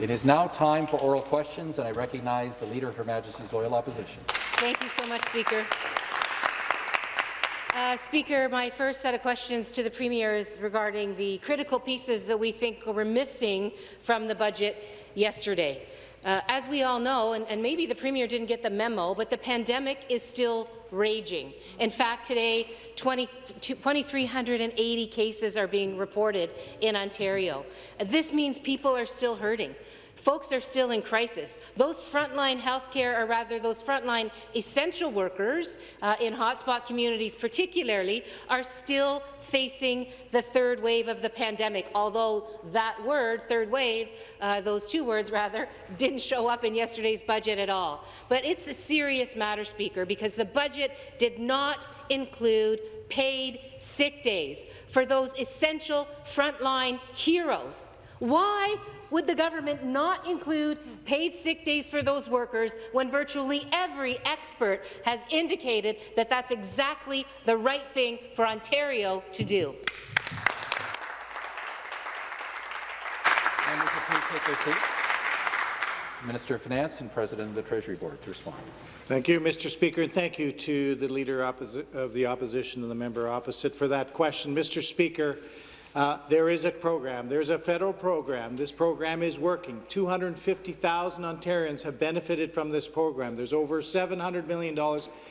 It is now time for oral questions, and I recognize the Leader of Her Majesty's Loyal Opposition. Thank you so much, Speaker. Uh, Speaker, my first set of questions to the Premier is regarding the critical pieces that we think were missing from the budget yesterday. Uh, as we all know, and, and, maybe the Premier didn't get the memo, but the pandemic is still raging. In fact, today, 2,380 cases are being reported in Ontario. This means people are still hurting. Folks are still in crisis. Those frontline healthcare, or rather those frontline essential workers uh, in hotspot communities particularly, are still facing the third wave of the pandemic, although that word, third wave, uh, those two words rather, didn't show up in yesterday's budget at all. But it's a serious matter, Speaker, because the budget did not include paid sick days for those essential frontline heroes. Why would the government not include paid sick days for those workers when virtually every expert has indicated that that's exactly the right thing for Ontario to do? Minister of Finance and President of the Treasury Board to respond. Thank you, Mr. Speaker, and thank you to the Leader of the Opposition and the member opposite for that question. Mr. Speaker, uh, there is a program. There's a federal program. This program is working. 250,000 Ontarians have benefited from this program. There's over $700 million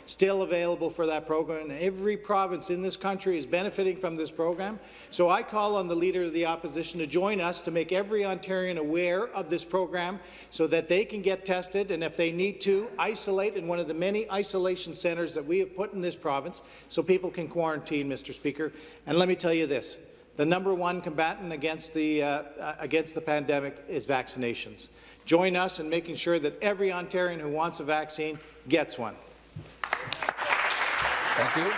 still available for that program, and every province in this country is benefiting from this program. So I call on the Leader of the Opposition to join us to make every Ontarian aware of this program so that they can get tested, and if they need to, isolate in one of the many isolation centres that we have put in this province so people can quarantine, Mr. Speaker. And let me tell you this, the number one combatant against the, uh, uh, against the pandemic is vaccinations. Join us in making sure that every Ontarian who wants a vaccine gets one. Thank you.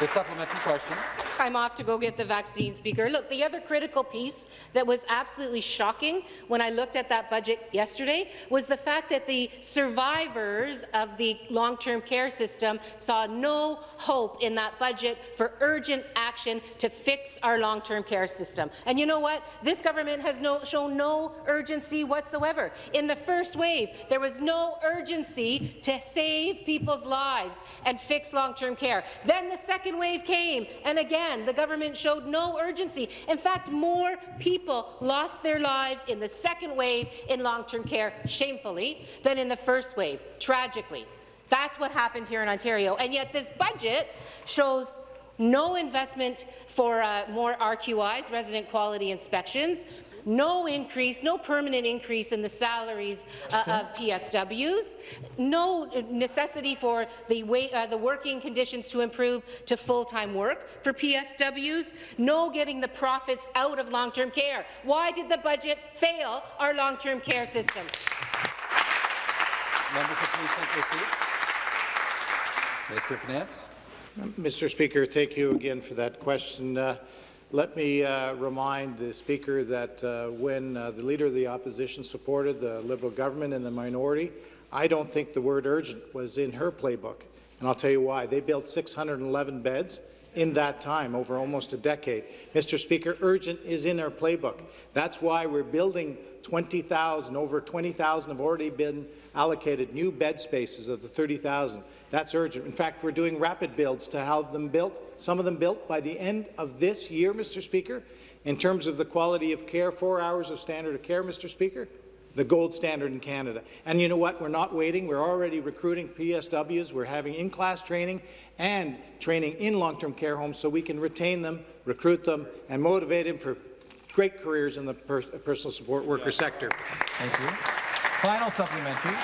The supplementary question. I'm off to go get the vaccine, Speaker. Look, the other critical piece that was absolutely shocking when I looked at that budget yesterday was the fact that the survivors of the long-term care system saw no hope in that budget for urgent action to fix our long-term care system. And you know what? This government has no, shown no urgency whatsoever. In the first wave, there was no urgency to save people's lives and fix long-term care. Then the second wave came, and again, the government showed no urgency. In fact, more people lost their lives in the second wave in long-term care, shamefully, than in the first wave, tragically. That's what happened here in Ontario. And yet this budget shows no investment for uh, more RQIs, resident quality inspections, no increase, no permanent increase in the salaries uh, of PSWs, no necessity for the, way, uh, the working conditions to improve to full-time work for PSWs, no getting the profits out of long-term care. Why did the budget fail our long-term care system? Minister of Finance. Mr. Speaker, thank you again for that question. Uh, let me uh, remind the Speaker that uh, when uh, the Leader of the Opposition supported the Liberal government and the minority, I don't think the word urgent was in her playbook. And I'll tell you why. They built 611 beds in that time, over almost a decade. Mr. Speaker, urgent is in our playbook. That's why we're building 20,000. Over 20,000 have already been allocated new bed spaces of the 30,000. That's urgent. In fact, we're doing rapid builds to have them built, some of them built by the end of this year, Mr. Speaker. In terms of the quality of care, four hours of standard of care, Mr. Speaker, the gold standard in Canada. And you know what? We're not waiting. We're already recruiting PSWs. We're having in-class training and training in long-term care homes so we can retain them, recruit them, and motivate them for great careers in the per personal support worker sector. Thank you. Final supplementary.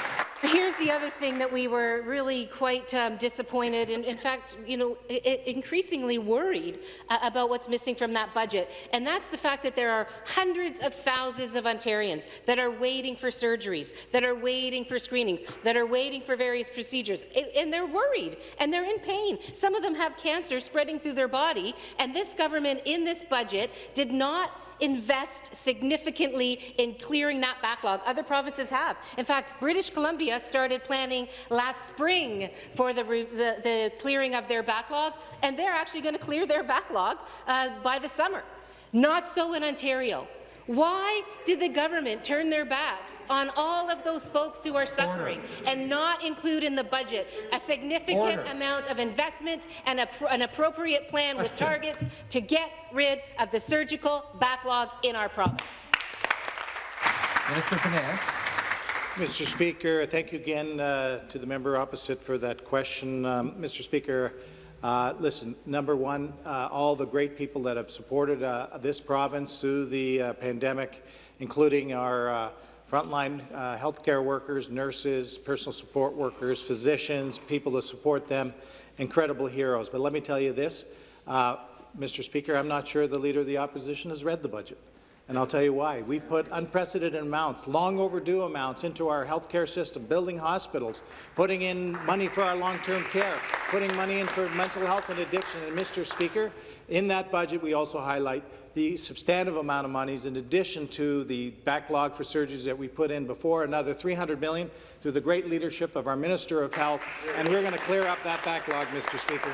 Here's the other thing that we were really quite um, disappointed and, in fact, you know, increasingly worried uh, about what's missing from that budget, and that's the fact that there are hundreds of thousands of Ontarians that are waiting for surgeries, that are waiting for screenings, that are waiting for various procedures, and, and they're worried and they're in pain. Some of them have cancer spreading through their body, and this government in this budget did not invest significantly in clearing that backlog. Other provinces have. In fact, British Columbia started planning last spring for the, the, the clearing of their backlog, and they're actually going to clear their backlog uh, by the summer. Not so in Ontario. Why did the government turn their backs on all of those folks who are suffering and not include in the budget a significant Order. amount of investment and a, an appropriate plan with targets to get rid of the surgical backlog in our province? Minister of Finance. Mr. Speaker, thank you again uh, to the member opposite for that question. Um, Mr. Speaker, uh, listen, number one, uh, all the great people that have supported uh, this province through the uh, pandemic, including our uh, frontline uh, healthcare workers, nurses, personal support workers, physicians, people to support them, incredible heroes. But let me tell you this, Mr. Speaker, I'm not sure the Leader of the Opposition has read the budget. And I'll tell you why. We've put unprecedented amounts, long overdue amounts, into our healthcare system, building hospitals, putting in money for our long-term care, putting money in for mental health and addiction. And, Mr. Speaker, in that budget, we also highlight the substantive amount of monies in addition to the backlog for surgeries that we put in before, another 300 million through the great leadership of our Minister of Health, and we're going to clear up that backlog, Mr. Speaker.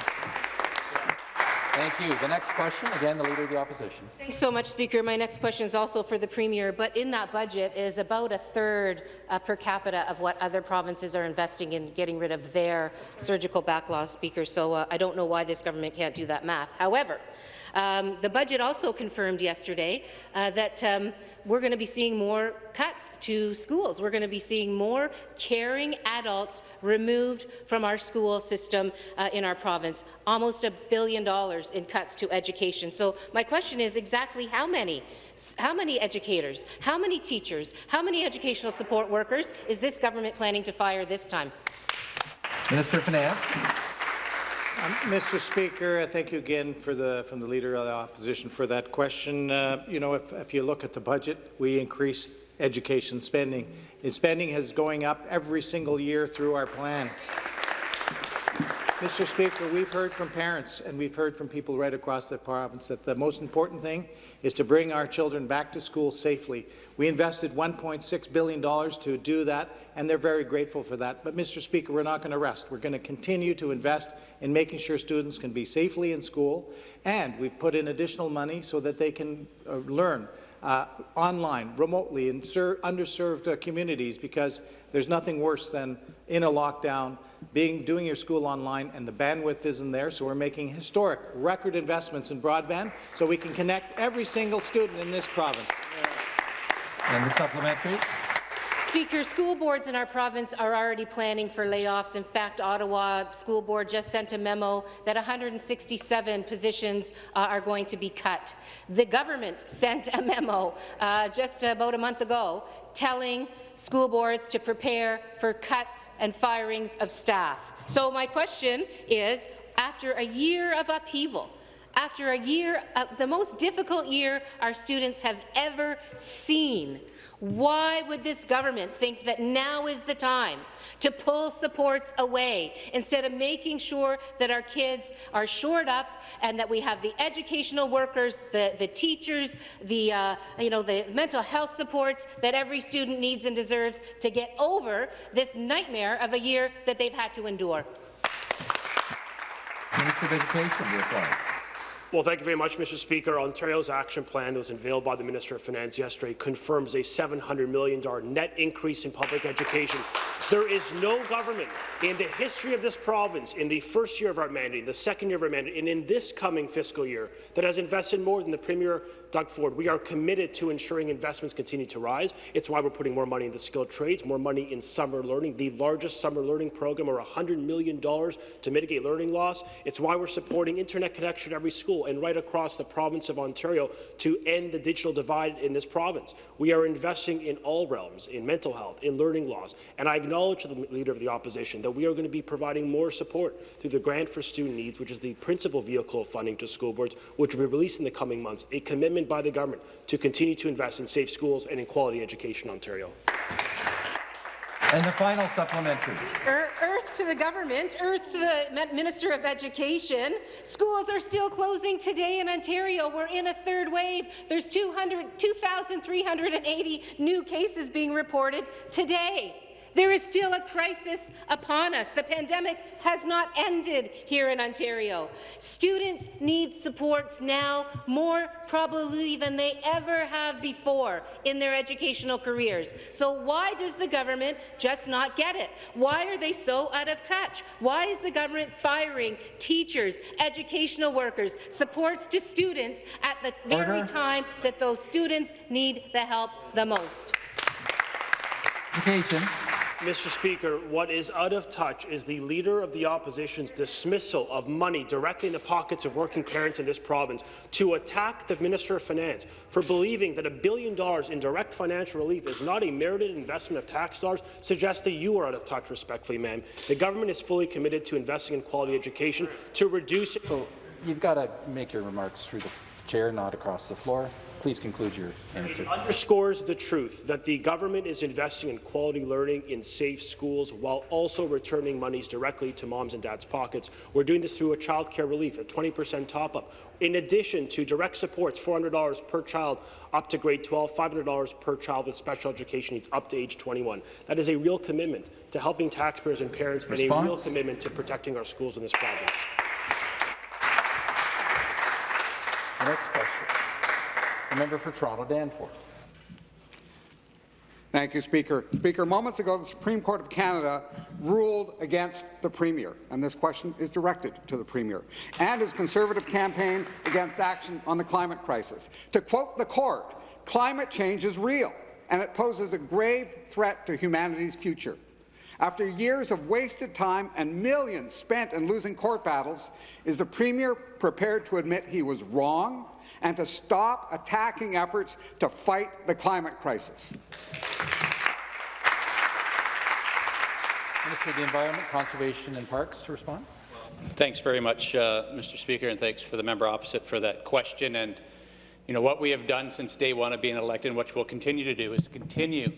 Thank you. The next question, again, the Leader of the Opposition. Thanks so much, Speaker. My next question is also for the Premier, but in that budget is about a third uh, per capita of what other provinces are investing in getting rid of their surgical backlog, Speaker. So uh, I don't know why this government can't do that math. However, um, the budget also confirmed yesterday uh, that um, we're going to be seeing more cuts to schools. We're going to be seeing more caring adults removed from our school system uh, in our province. Almost a billion dollars in cuts to education. So my question is exactly how many, how many educators, how many teachers, how many educational support workers is this government planning to fire this time? Minister of Finance. Um, Mr. Speaker, uh, thank you again for the, from the Leader of the Opposition for that question. Uh, you know, if, if you look at the budget, we increase education spending. And spending is going up every single year through our plan. Mr. Speaker, we've heard from parents and we've heard from people right across the province that the most important thing is to bring our children back to school safely. We invested $1.6 billion to do that, and they're very grateful for that. But, Mr. Speaker, we're not going to rest. We're going to continue to invest in making sure students can be safely in school, and we've put in additional money so that they can uh, learn uh, online, remotely, in underserved uh, communities, because there's nothing worse than in a lockdown, being doing your school online, and the bandwidth isn't there. So we're making historic, record investments in broadband, so we can connect every single student in this province. And the supplementary. Speaker, school boards in our province are already planning for layoffs. In fact, Ottawa School Board just sent a memo that 167 positions uh, are going to be cut. The government sent a memo uh, just about a month ago telling school boards to prepare for cuts and firings of staff. So my question is, after a year of upheaval, after a year, uh, the most difficult year our students have ever seen, why would this government think that now is the time to pull supports away instead of making sure that our kids are shored up and that we have the educational workers, the, the teachers, the, uh, you know, the mental health supports that every student needs and deserves to get over this nightmare of a year that they've had to endure? Minister of Education, reply. Well, thank you very much, Mr. Speaker. Ontario's action plan that was unveiled by the Minister of Finance yesterday confirms a $700 million net increase in public education. There is no government in the history of this province, in the first year of our mandate, the second year of our mandate, and in this coming fiscal year, that has invested more than the Premier Doug Ford. We are committed to ensuring investments continue to rise. It's why we're putting more money in the skilled trades, more money in summer learning, the largest summer learning program, or $100 million to mitigate learning loss. It's why we're supporting internet connection at every school and right across the province of Ontario to end the digital divide in this province. We are investing in all realms, in mental health, in learning loss, and I acknowledge to the Leader of the Opposition that we are going to be providing more support through the Grant for Student Needs, which is the principal vehicle of funding to school boards, which will be released in the coming months, a commitment by the government to continue to invest in safe schools and in quality education in Ontario. And the final supplementary. Er, earth to the government, earth to the Minister of Education. Schools are still closing today in Ontario. We're in a third wave. There's 2,380 new cases being reported today. There is still a crisis upon us. The pandemic has not ended here in Ontario. Students need supports now more probably than they ever have before in their educational careers. So why does the government just not get it? Why are they so out of touch? Why is the government firing teachers, educational workers, supports to students at the very time that those students need the help the most? Education. Mr. Speaker, what is out of touch is the Leader of the Opposition's dismissal of money directly in the pockets of working parents in this province to attack the Minister of Finance for believing that a billion dollars in direct financial relief is not a merited investment of tax dollars suggests that you are out of touch, respectfully, ma'am. The government is fully committed to investing in quality education to reduce So you've got to make your remarks through the chair, not across the floor. Please conclude your answer. It underscores the truth that the government is investing in quality learning in safe schools while also returning monies directly to moms and dads' pockets. We're doing this through a child care relief, a 20% top-up, in addition to direct supports, $400 per child up to grade 12, $500 per child with special education needs up to age 21. That is a real commitment to helping taxpayers and parents and a real commitment to protecting our schools in this province. Next question. The member for Toronto Danforth. Thank you, Speaker. Speaker, moments ago, the Supreme Court of Canada ruled against the Premier, and this question is directed to the Premier, and his Conservative campaign against action on the climate crisis. To quote the court, climate change is real, and it poses a grave threat to humanity's future. After years of wasted time and millions spent in losing court battles, is the Premier prepared to admit he was wrong and to stop attacking efforts to fight the climate crisis? Minister of the Environment, Conservation and Parks to respond. Thanks very much, uh, Mr. Speaker, and thanks for the member opposite for that question. And you know what we have done since day one of being elected, and what we'll continue to do, is continue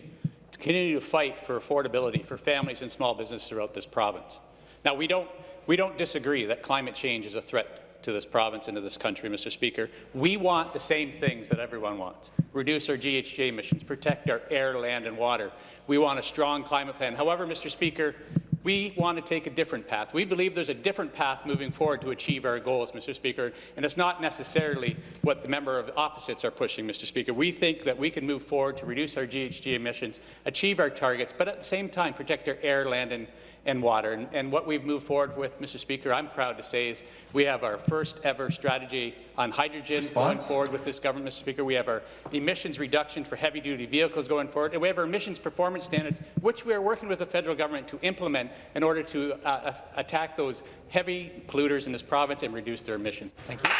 to continue to fight for affordability for families and small businesses throughout this province. Now, we don't we don't disagree that climate change is a threat to this province and to this country, Mr. Speaker. We want the same things that everyone wants. Reduce our GHG emissions, protect our air, land and water. We want a strong climate plan. However, Mr. Speaker, we want to take a different path. We believe there's a different path moving forward to achieve our goals, Mr. Speaker, and it's not necessarily what the member of the opposites are pushing, Mr. Speaker. We think that we can move forward to reduce our GHG emissions, achieve our targets, but at the same time protect our air, land, and, and water. And, and what we've moved forward with, Mr. Speaker, I'm proud to say is we have our first ever strategy on hydrogen going forward with this government, Mr. Speaker. We have our emissions reduction for heavy-duty vehicles going forward, and we have our emissions performance standards, which we are working with the federal government to implement in order to uh, uh, attack those heavy polluters in this province and reduce their emissions. Thank you.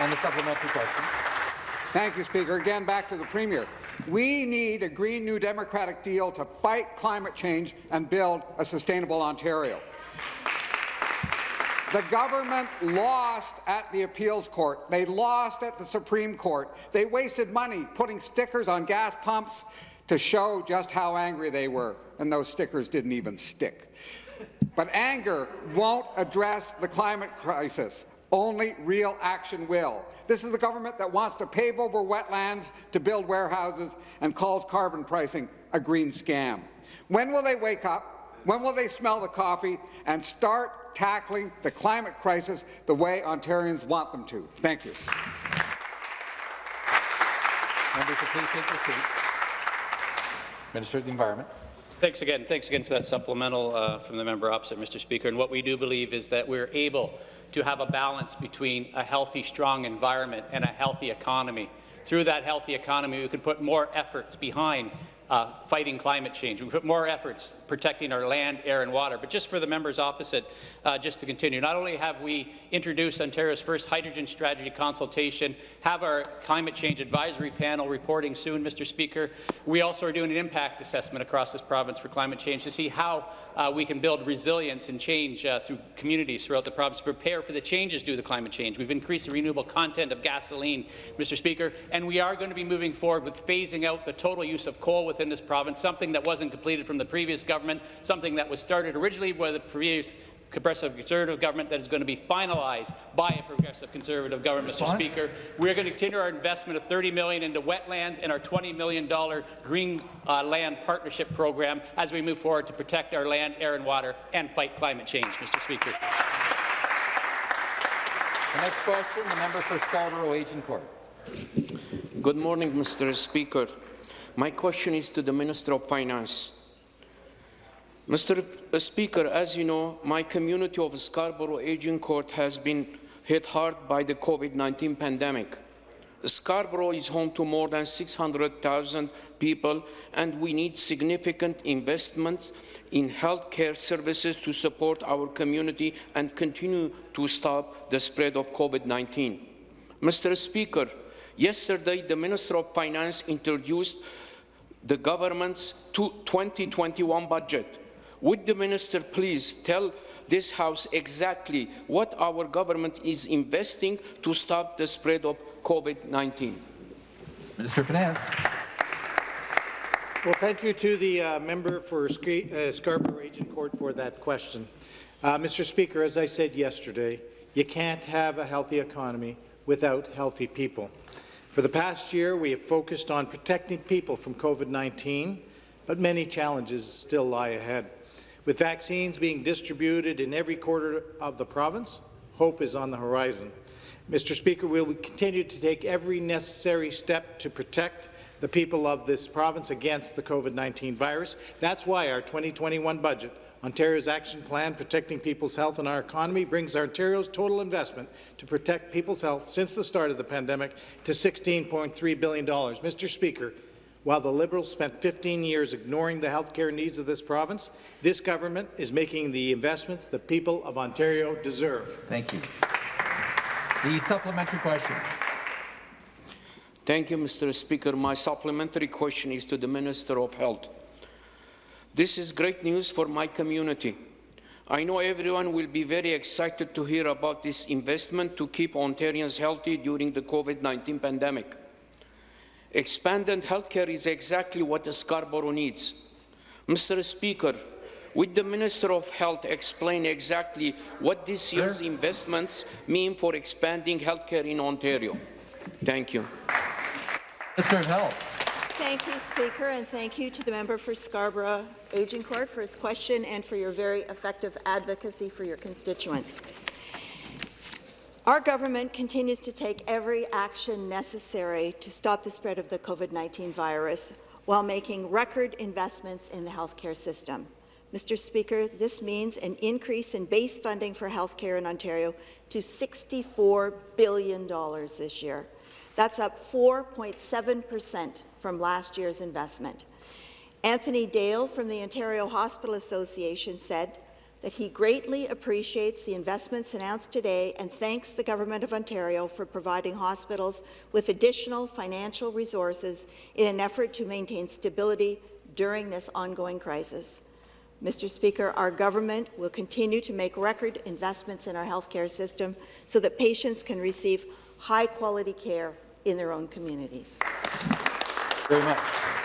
And the supplementary question. Thank you, Speaker. Again, back to the Premier. We need a Green New Democratic deal to fight climate change and build a sustainable Ontario. The government lost at the appeals court. They lost at the Supreme Court. They wasted money putting stickers on gas pumps to show just how angry they were, and those stickers didn't even stick. But anger won't address the climate crisis. Only real action will. This is a government that wants to pave over wetlands to build warehouses and calls carbon pricing a green scam. When will they wake up? When will they smell the coffee and start tackling the climate crisis the way Ontarians want them to? Thank you. Members, please take your seats. Minister of the Environment. Thanks again. Thanks again for that supplemental uh, from the member opposite, Mr. Speaker. And what we do believe is that we're able to have a balance between a healthy, strong environment and a healthy economy. Through that healthy economy, we could put more efforts behind uh, fighting climate change. We put more efforts protecting our land, air and water. But just for the members opposite, uh, just to continue, not only have we introduced Ontario's first hydrogen strategy consultation, have our climate change advisory panel reporting soon, Mr. Speaker, we also are doing an impact assessment across this province for climate change to see how uh, we can build resilience and change uh, through communities throughout the province to prepare for the changes due to climate change. We've increased the renewable content of gasoline, Mr. Speaker, and we are going to be moving forward with phasing out the total use of coal within this province, something that wasn't completed from the previous government, something that was started originally by the previous progressive Conservative government that is going to be finalized by a progressive Conservative government, Mr. Speaker. We're going to continue our investment of 30 million into wetlands and our $20 million green uh, land partnership program as we move forward to protect our land, air and water and fight climate change, Mr. Speaker. The next question, the member for Scarborough Agincourt. Good morning, Mr. Speaker. My question is to the Minister of Finance. Mr. Uh, Speaker, as you know, my community of Scarborough Agincourt has been hit hard by the COVID-19 pandemic. Scarborough is home to more than 600,000 people, and we need significant investments in healthcare services to support our community and continue to stop the spread of COVID-19. Mr. Speaker, yesterday the Minister of Finance introduced the government's 2021 budget. Would the minister please tell this House exactly what our government is investing to stop the spread of COVID-19? Minister of Finance. Well, thank you to the uh, member for Sc uh, Scarborough Agincourt for that question. Uh, Mr. Speaker, as I said yesterday, you can't have a healthy economy without healthy people. For the past year, we have focused on protecting people from COVID-19, but many challenges still lie ahead. With vaccines being distributed in every quarter of the province, hope is on the horizon. Mr. Speaker, we will continue to take every necessary step to protect the people of this province against the COVID-19 virus. That's why our 2021 budget, Ontario's Action Plan Protecting People's Health and Our Economy, brings Ontario's total investment to protect people's health since the start of the pandemic to $16.3 billion. Mr. Speaker, while the Liberals spent 15 years ignoring the healthcare needs of this province, this government is making the investments the people of Ontario deserve. Thank you. The supplementary question. Thank you, Mr. Speaker. My supplementary question is to the Minister of Health. This is great news for my community. I know everyone will be very excited to hear about this investment to keep Ontarians healthy during the COVID-19 pandemic. Expanded healthcare is exactly what Scarborough needs. Mr. Speaker, would the Minister of Health explain exactly what this year's Sir? investments mean for expanding healthcare in Ontario? Thank you. Mr. of Health. Thank you, Speaker, and thank you to the member for Scarborough Agincourt for his question and for your very effective advocacy for your constituents. Our government continues to take every action necessary to stop the spread of the COVID-19 virus while making record investments in the healthcare system. Mr. Speaker, this means an increase in base funding for healthcare in Ontario to $64 billion this year. That's up 4.7 per cent from last year's investment. Anthony Dale from the Ontario Hospital Association said that he greatly appreciates the investments announced today and thanks the Government of Ontario for providing hospitals with additional financial resources in an effort to maintain stability during this ongoing crisis. Mr. Speaker, our government will continue to make record investments in our healthcare system so that patients can receive high-quality care in their own communities. Very much.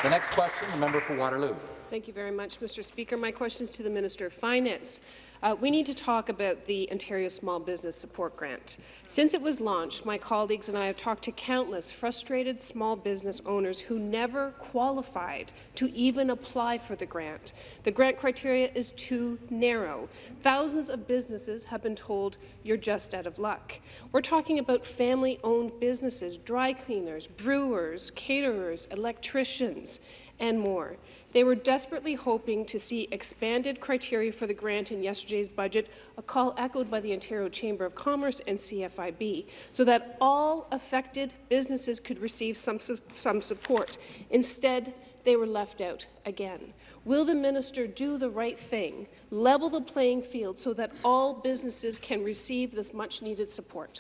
The next question, the member for Waterloo. Thank you very much, Mr. Speaker. My question is to the Minister of Finance. Uh, we need to talk about the Ontario Small Business Support Grant. Since it was launched, my colleagues and I have talked to countless frustrated small business owners who never qualified to even apply for the grant. The grant criteria is too narrow. Thousands of businesses have been told you're just out of luck. We're talking about family-owned businesses, dry cleaners, brewers, caterers, electricians, and more. They were desperately hoping to see expanded criteria for the grant in yesterday's budget, a call echoed by the Ontario Chamber of Commerce and CFIB, so that all affected businesses could receive some, some support. Instead, they were left out again. Will the minister do the right thing, level the playing field so that all businesses can receive this much-needed support?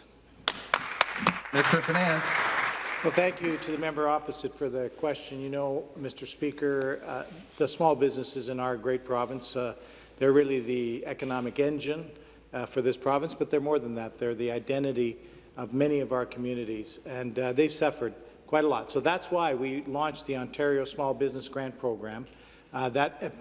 Mr. Finance. Well, thank you to the member opposite for the question. You know, Mr. Speaker, uh, the small businesses in our great province, uh, they're really the economic engine uh, for this province, but they're more than that. They're the identity of many of our communities, and uh, they've suffered quite a lot. So that's why we launched the Ontario Small Business Grant Program uh, that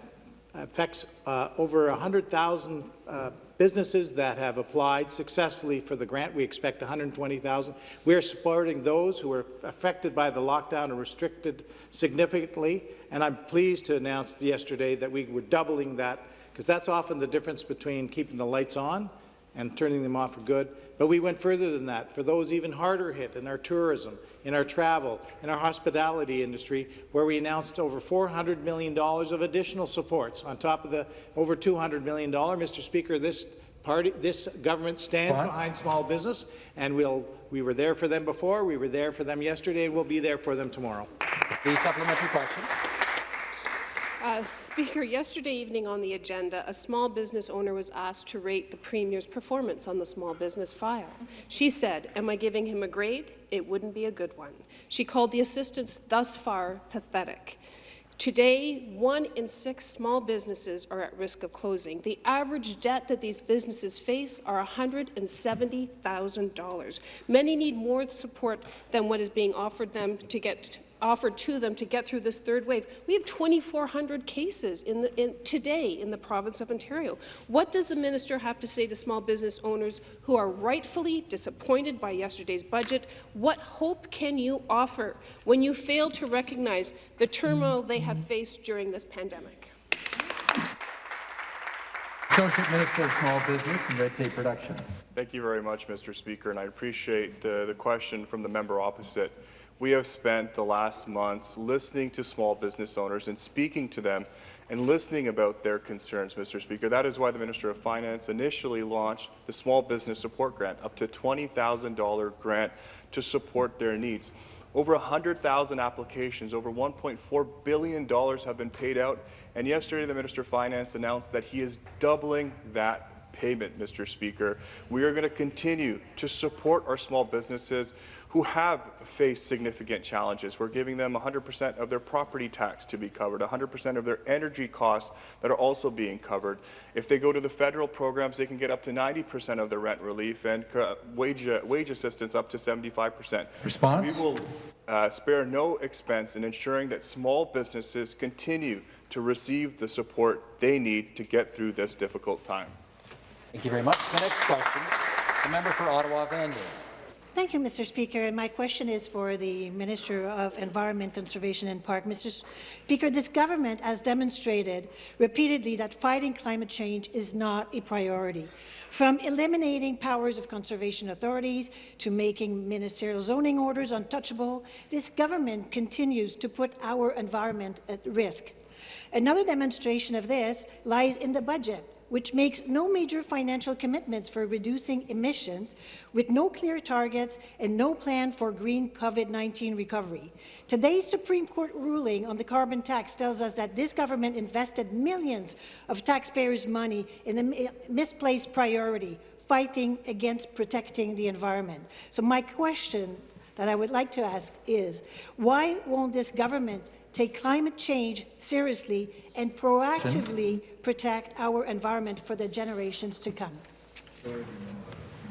affects uh, over 100,000 uh, businesses that have applied successfully for the grant. We expect 120,000. We are supporting those who were affected by the lockdown and restricted significantly, and I'm pleased to announce yesterday that we were doubling that, because that's often the difference between keeping the lights on and turning them off for good. But we went further than that for those even harder hit in our tourism, in our travel, in our hospitality industry, where we announced over $400 million of additional supports on top of the over $200 million. Mr. Speaker, this party, this government stands Fine. behind small business, and we'll, we were there for them before, we were there for them yesterday, and we'll be there for them tomorrow. The supplementary question. Uh, Speaker, yesterday evening on the agenda, a small business owner was asked to rate the Premier's performance on the small business file. She said, am I giving him a grade? It wouldn't be a good one. She called the assistance thus far pathetic. Today, one in six small businesses are at risk of closing. The average debt that these businesses face are $170,000. Many need more support than what is being offered them to get offered to them to get through this third wave. We have 2,400 cases in the, in, today in the province of Ontario. What does the minister have to say to small business owners who are rightfully disappointed by yesterday's budget? What hope can you offer when you fail to recognize the turmoil they have faced during this pandemic? Associate Minister of Small Business and Red Tape Reduction. Thank you very much, Mr. Speaker, and I appreciate uh, the question from the member opposite. We have spent the last months listening to small business owners and speaking to them and listening about their concerns, Mr. Speaker. That is why the Minister of Finance initially launched the Small Business Support Grant, up to $20,000 grant to support their needs. Over 100,000 applications, over $1.4 billion have been paid out, and yesterday the Minister of Finance announced that he is doubling that payment, Mr. Speaker. We are going to continue to support our small businesses who have faced significant challenges. We're giving them 100% of their property tax to be covered, 100% of their energy costs that are also being covered. If they go to the federal programs, they can get up to 90% of their rent relief and wage, uh, wage assistance up to 75%. Response? We will uh, spare no expense in ensuring that small businesses continue to receive the support they need to get through this difficult time. Thank you very much. The next question, the member for Ottawa-Vanier. Thank you, Mr. Speaker. And my question is for the Minister of Environment, Conservation and Park. Mr. Speaker, this government has demonstrated repeatedly that fighting climate change is not a priority. From eliminating powers of conservation authorities to making ministerial zoning orders untouchable, this government continues to put our environment at risk. Another demonstration of this lies in the budget, which makes no major financial commitments for reducing emissions, with no clear targets and no plan for green COVID-19 recovery. Today's Supreme Court ruling on the carbon tax tells us that this government invested millions of taxpayers' money in a misplaced priority, fighting against protecting the environment. So my question that I would like to ask is, why won't this government take climate change seriously and proactively protect our environment for the generations to come.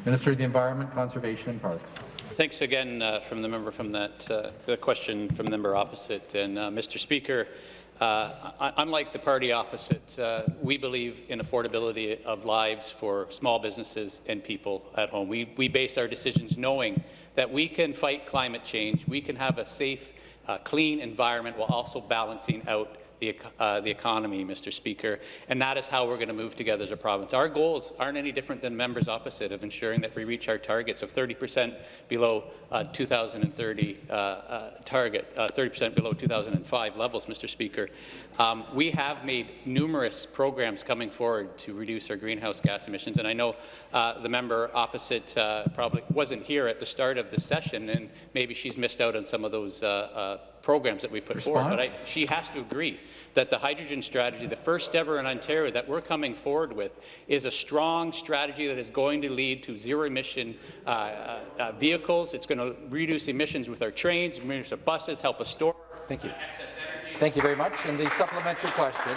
Minister of the Environment, Conservation and Parks. Thanks again uh, from the member from that uh, the question from the member opposite. And uh, Mr. Speaker, uh, unlike the party opposite, uh, we believe in affordability of lives for small businesses and people at home. We, we base our decisions knowing that we can fight climate change, we can have a safe uh, clean environment while also balancing out the, uh, the economy, Mr. Speaker, and that is how we're going to move together as a province. Our goals aren't any different than members opposite of ensuring that we reach our targets of 30 percent below uh, 2030 uh, uh target, 30 uh, percent below 2005 levels, Mr. Speaker. Um, we have made numerous programs coming forward to reduce our greenhouse gas emissions, and I know uh, the member opposite probably wasn't here at the start of the session, and maybe she's missed out on some of those programs that we put Response? forward. But I, she has to agree that the hydrogen strategy, the first ever in Ontario that we're coming forward with, is a strong strategy that is going to lead to zero-emission uh, uh, uh, vehicles. It's going to reduce emissions with our trains, reduce our buses, help us store. Thank you. Thank you very much. And the supplementary question.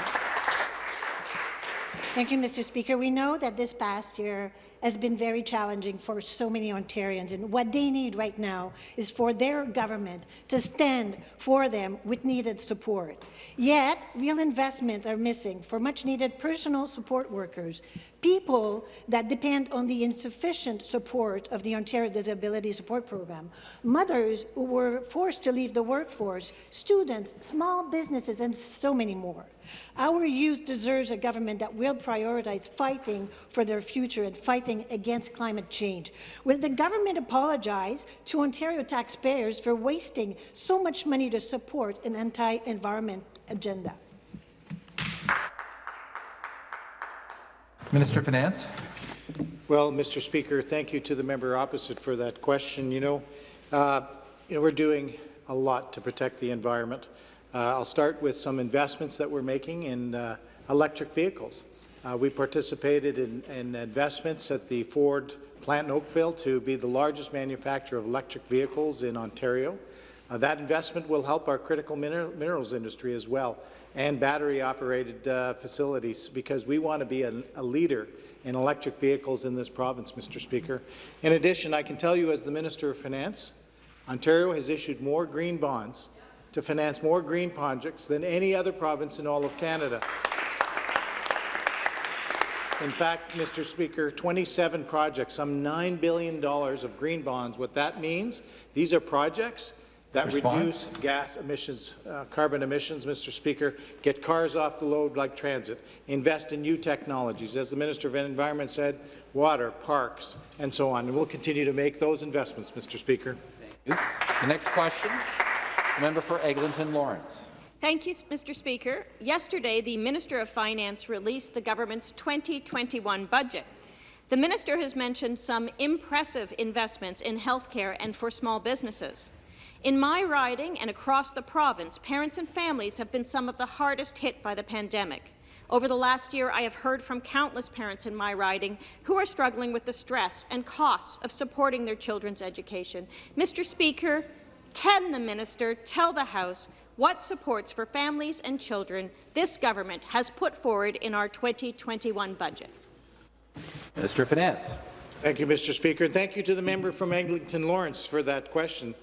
Thank you, Mr. Speaker. We know that this past year has been very challenging for so many Ontarians. And what they need right now is for their government to stand for them with needed support. Yet, real investments are missing for much-needed personal support workers, people that depend on the insufficient support of the Ontario Disability Support Program, mothers who were forced to leave the workforce, students, small businesses, and so many more. Our youth deserves a government that will prioritize fighting for their future and fighting against climate change. Will the government apologize to Ontario taxpayers for wasting so much money to support an anti-environment agenda? Minister of Finance. Well, Mr. Speaker, thank you to the member opposite for that question. You know, uh, you know we're doing a lot to protect the environment. Uh, I'll start with some investments that we're making in uh, electric vehicles. Uh, we participated in, in, investments at the Ford plant in Oakville to be the largest manufacturer of electric vehicles in Ontario. Uh, that investment will help our critical mineral, minerals industry as well and battery-operated uh, facilities because we want to be a, a leader in electric vehicles in this province, Mr. Speaker. In addition, I can tell you as the Minister of Finance, Ontario has issued more green bonds to finance more green projects than any other province in all of Canada. In fact, Mr. Speaker, 27 projects, some $9 billion of green bonds. What that means, these are projects that Response? reduce gas emissions, uh, carbon emissions, Mr. Speaker, get cars off the road like transit, invest in new technologies, as the Minister of Environment said, water, parks, and so on. And we'll continue to make those investments, Mr. Speaker. The next question, member for Eglinton Lawrence. Thank you, Mr. Speaker. Yesterday, the Minister of Finance released the government's 2021 budget. The minister has mentioned some impressive investments in healthcare and for small businesses. In my riding and across the province, parents and families have been some of the hardest hit by the pandemic. Over the last year, I have heard from countless parents in my riding who are struggling with the stress and costs of supporting their children's education. Mr. Speaker, can the minister tell the House what supports for families and children this government has put forward in our 2021 budget? Minister of Finance. Thank you, Mr. Speaker. And thank you to the member from Eglinton Lawrence for that question.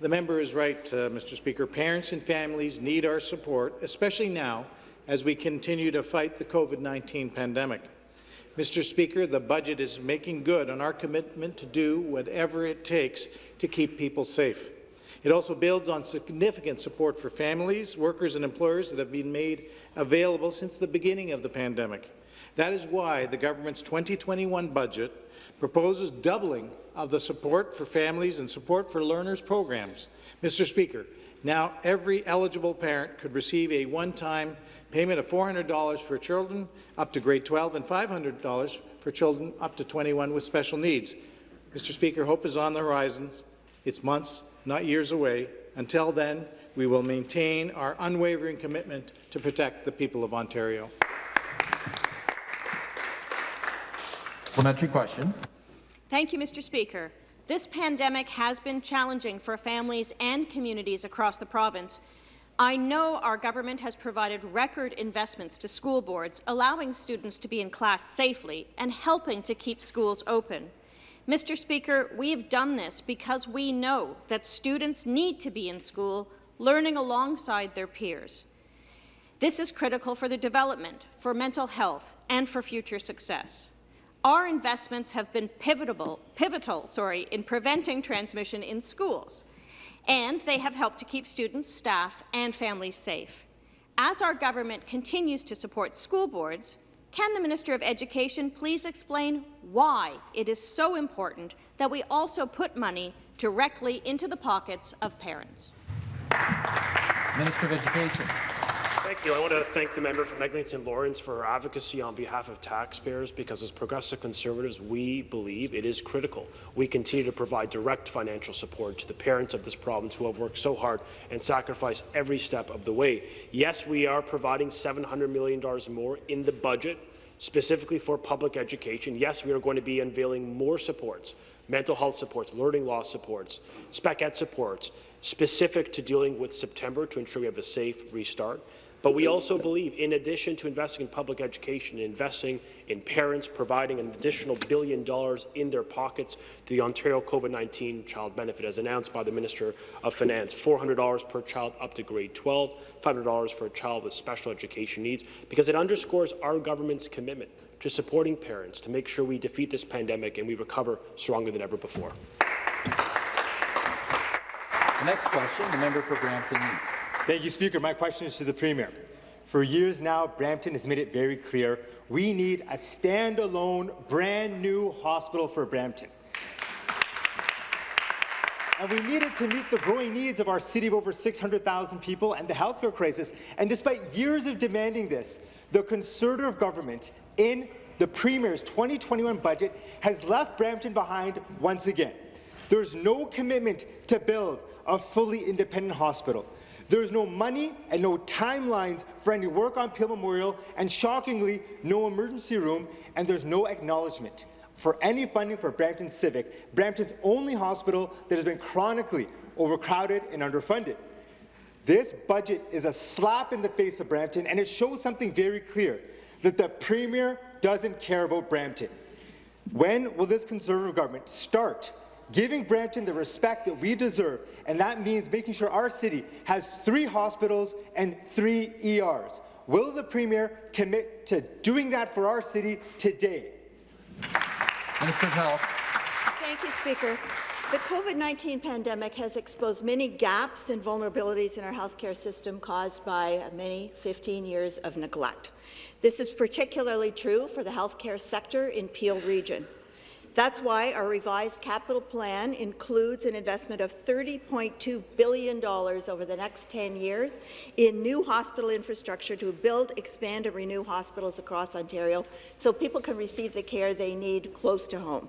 The member is right, uh, Mr. Speaker. Parents and families need our support, especially now as we continue to fight the COVID-19 pandemic. Mr. Speaker, the budget is making good on our commitment to do whatever it takes to keep people safe. It also builds on significant support for families, workers and employers that have been made available since the beginning of the pandemic. That is why the government's 2021 budget proposes doubling of the support for families and support for learners programs. Mr. Speaker, now every eligible parent could receive a one-time payment of $400 for children up to grade 12 and $500 for children up to 21 with special needs. Mr. Speaker, hope is on the horizons. It's months, not years away. Until then, we will maintain our unwavering commitment to protect the people of Ontario. Supplementary question. Thank you, Mr. Speaker. This pandemic has been challenging for families and communities across the province. I know our government has provided record investments to school boards, allowing students to be in class safely and helping to keep schools open. Mr. Speaker, we've done this because we know that students need to be in school, learning alongside their peers. This is critical for their development, for mental health, and for future success. Our investments have been pivotal, pivotal sorry, in preventing transmission in schools, and they have helped to keep students, staff, and families safe. As our government continues to support school boards, can the Minister of Education please explain why it is so important that we also put money directly into the pockets of parents? Minister of Education. Thank you. I want to thank the member from Eglinton Lawrence for her advocacy on behalf of taxpayers because as progressive conservatives, we believe it is critical. We continue to provide direct financial support to the parents of this province who have worked so hard and sacrificed every step of the way. Yes, we are providing $700 million more in the budget specifically for public education. Yes, we are going to be unveiling more supports, mental health supports, learning loss supports, spec ed supports, specific to dealing with September to ensure we have a safe restart. But we also believe, in addition to investing in public education, and investing in parents, providing an additional billion dollars in their pockets to the Ontario COVID-19 Child Benefit, as announced by the Minister of Finance, $400 per child up to grade 12, $500 for a child with special education needs, because it underscores our government's commitment to supporting parents to make sure we defeat this pandemic and we recover stronger than ever before. The next question, the member for Brampton East. Thank you, Speaker. My question is to the Premier. For years now, Brampton has made it very clear we need a standalone, brand new hospital for Brampton. And we need it to meet the growing needs of our city of over 600,000 people and the healthcare crisis. And despite years of demanding this, the Conservative government in the Premier's 2021 budget has left Brampton behind once again. There's no commitment to build a fully independent hospital. There's no money and no timelines for any work on Peel Memorial, and shockingly, no emergency room, and there's no acknowledgement for any funding for Brampton Civic, Brampton's only hospital that has been chronically overcrowded and underfunded. This budget is a slap in the face of Brampton, and it shows something very clear, that the Premier doesn't care about Brampton. When will this Conservative government start giving Brampton the respect that we deserve, and that means making sure our city has three hospitals and three ERs. Will the Premier commit to doing that for our city today? Minister of Health. Thank you, Speaker. The COVID-19 pandemic has exposed many gaps and vulnerabilities in our healthcare system caused by many 15 years of neglect. This is particularly true for the healthcare sector in Peel Region. That's why our revised capital plan includes an investment of $30.2 billion over the next 10 years in new hospital infrastructure to build, expand and renew hospitals across Ontario so people can receive the care they need close to home.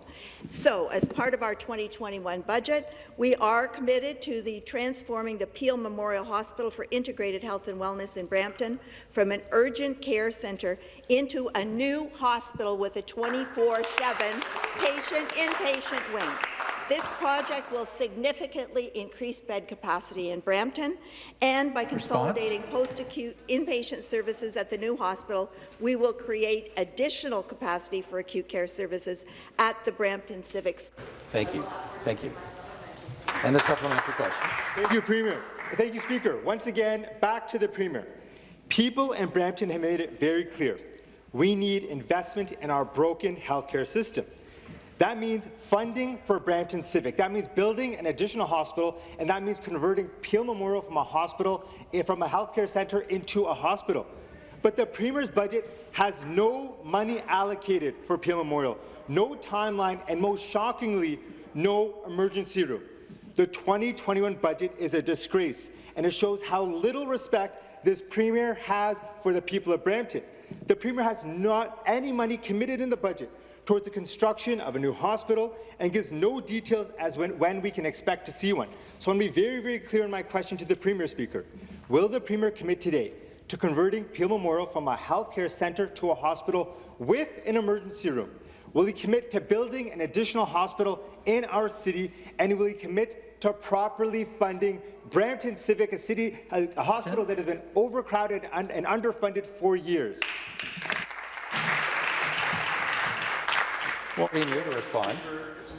So, as part of our 2021 budget, we are committed to the transforming the Peel Memorial Hospital for Integrated Health and Wellness in Brampton from an urgent care centre into a new hospital with a 24-7 patient inpatient wing. This project will significantly increase bed capacity in Brampton, and by consolidating post-acute inpatient services at the new hospital, we will create additional capacity for acute care services at the Brampton Civics. Thank you. Thank you. And the supplementary question. Thank you, Premier. Thank you, Speaker. Once again, back to the Premier. People in Brampton have made it very clear. We need investment in our broken healthcare system. That means funding for Brampton Civic. That means building an additional hospital, and that means converting Peel Memorial from a hospital, from a healthcare centre into a hospital. But the Premier's budget has no money allocated for Peel Memorial, no timeline, and most shockingly, no emergency room. The 2021 budget is a disgrace, and it shows how little respect this Premier has for the people of Brampton. The Premier has not any money committed in the budget towards the construction of a new hospital and gives no details as when, when we can expect to see one. So I want to be very, very clear in my question to the Premier, Speaker. Will the Premier commit today to converting Peel Memorial from a healthcare centre to a hospital with an emergency room? Will he commit to building an additional hospital in our city? And will he commit to properly funding Brampton Civic, a city, a, a hospital that has been overcrowded and, and underfunded for years? Premier to respond.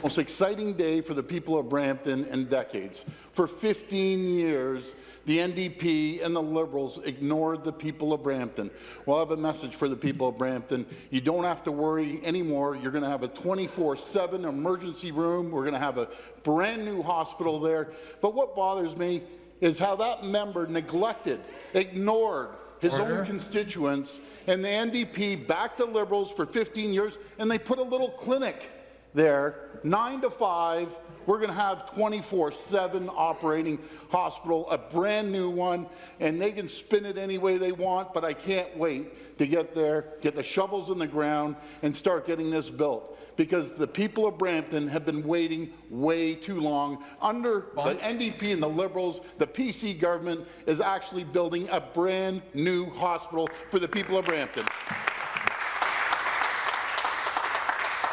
Most exciting day for the people of Brampton in decades. For 15 years, the NDP and the Liberals ignored the people of Brampton. Well, I have a message for the people of Brampton. You don't have to worry anymore. You're going to have a 24-7 emergency room. We're going to have a brand new hospital there. But what bothers me is how that member neglected, ignored his Order. own constituents, and the NDP backed the Liberals for 15 years, and they put a little clinic there, 9 to 5, we're going to have 24-7 operating hospital, a brand new one, and they can spin it any way they want, but I can't wait to get there, get the shovels in the ground, and start getting this built. Because the people of Brampton have been waiting way too long. Under the NDP and the Liberals, the PC government is actually building a brand new hospital for the people of Brampton.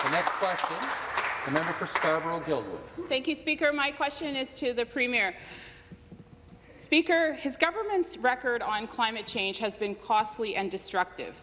The next question the member for Scarborough-Guildwood. Thank you, Speaker. My question is to the Premier. Speaker, his government's record on climate change has been costly and destructive.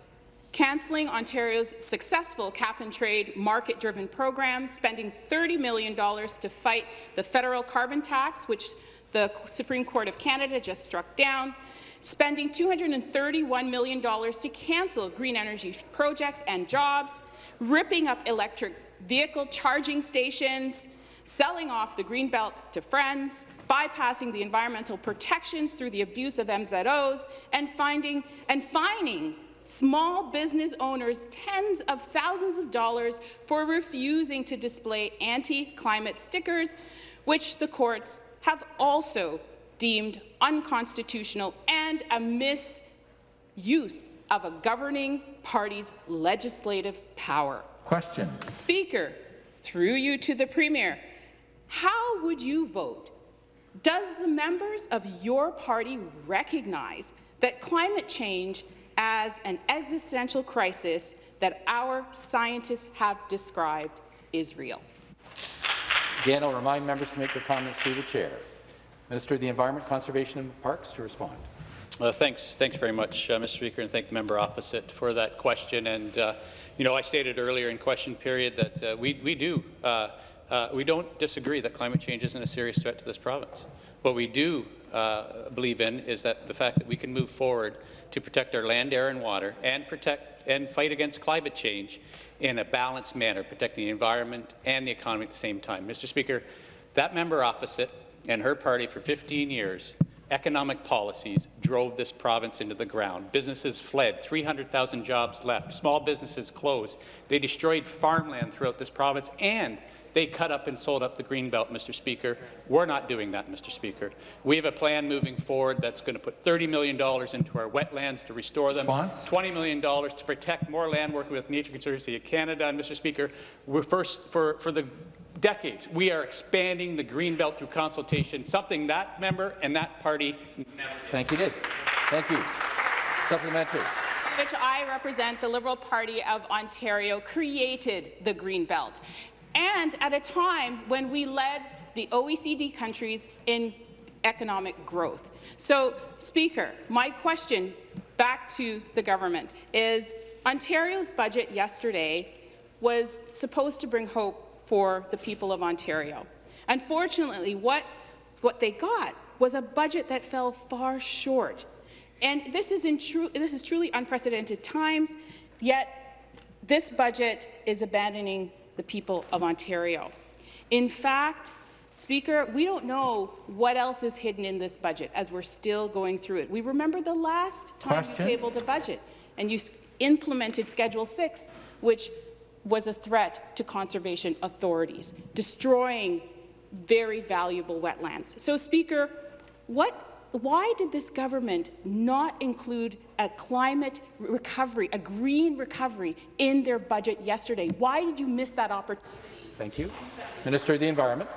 Cancelling Ontario's successful cap-and-trade market-driven program, spending $30 million to fight the federal carbon tax, which the Supreme Court of Canada just struck down, spending $231 million to cancel green energy projects and jobs, ripping up electric vehicle charging stations, selling off the Greenbelt to friends, bypassing the environmental protections through the abuse of MZOs, and, finding, and fining small business owners tens of thousands of dollars for refusing to display anti-climate stickers, which the courts have also deemed unconstitutional and a misuse of a governing party's legislative power. Question. Speaker, through you to the Premier, how would you vote? Does the members of your party recognize that climate change as an existential crisis that our scientists have described is real? Again, I'll remind members to make their comments through the chair. Minister of the Environment, Conservation and Parks to respond. Uh, thanks, thanks very much, uh, Mr. Speaker, and thank the member opposite for that question. And uh, you know, I stated earlier in question period that uh, we we do uh, uh, we don't disagree that climate change isn't a serious threat to this province. What we do believe in is that the fact that we can move forward to protect our land, air, and water, and protect and fight against climate change in a balanced manner, protecting the environment and the economy at the same time. Mr. Speaker, that member opposite and her party for 15 years economic policies drove this province into the ground. Businesses fled, 300,000 jobs left, small businesses closed. They destroyed farmland throughout this province, and they cut up and sold up the Greenbelt, Mr. Speaker. We're not doing that, Mr. Speaker. We have a plan moving forward that's going to put $30 million into our wetlands to restore them, Response? $20 million to protect more land working with Nature Conservancy of Canada. And, Mr. Speaker, we're first for, for the decades. We are expanding the Greenbelt through consultation, something that member and that party never did. Thank you, Did. Thank you. Supplementary. Which I represent, the Liberal Party of Ontario created the Greenbelt. And at a time when we led the OECD countries in economic growth. So, Speaker, my question back to the government is Ontario's budget yesterday was supposed to bring hope for the people of Ontario. Unfortunately, what, what they got was a budget that fell far short. And this is, in true, this is truly unprecedented times, yet this budget is abandoning the people of Ontario. In fact, Speaker, we don't know what else is hidden in this budget as we're still going through it. We remember the last time Question? you tabled a budget and you implemented Schedule 6, which was a threat to conservation authorities, destroying very valuable wetlands. So, Speaker, what why did this government not include a climate recovery, a green recovery, in their budget yesterday? Why did you miss that opportunity? Thank you. Minister of the Environment.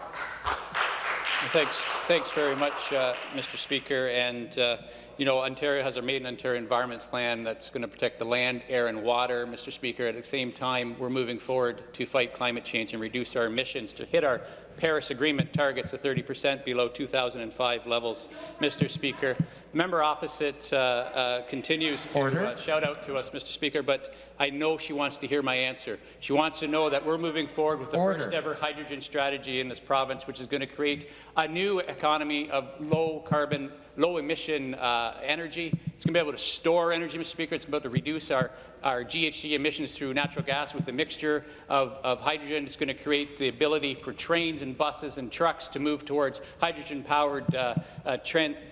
Thanks, thanks very much, uh, Mr. Speaker. And uh, you know, Ontario has a Made in Ontario Environment Plan that's going to protect the land, air and water, Mr. Speaker. At the same time, we're moving forward to fight climate change and reduce our emissions to hit our Paris Agreement targets of 30 percent below 2005 levels, Mr. Speaker. The member opposite uh, uh, continues to uh, shout out to us, Mr. Speaker, but I know she wants to hear my answer. She wants to know that we're moving forward with the Order. first ever hydrogen strategy in this province, which is going to create a new economy of low carbon low emission uh, energy. It's going to be able to store energy, Mr. Speaker. It's about to reduce our, our GHG emissions through natural gas with a mixture of, of hydrogen. It's going to create the ability for trains and buses and trucks to move towards hydrogen-powered uh, uh,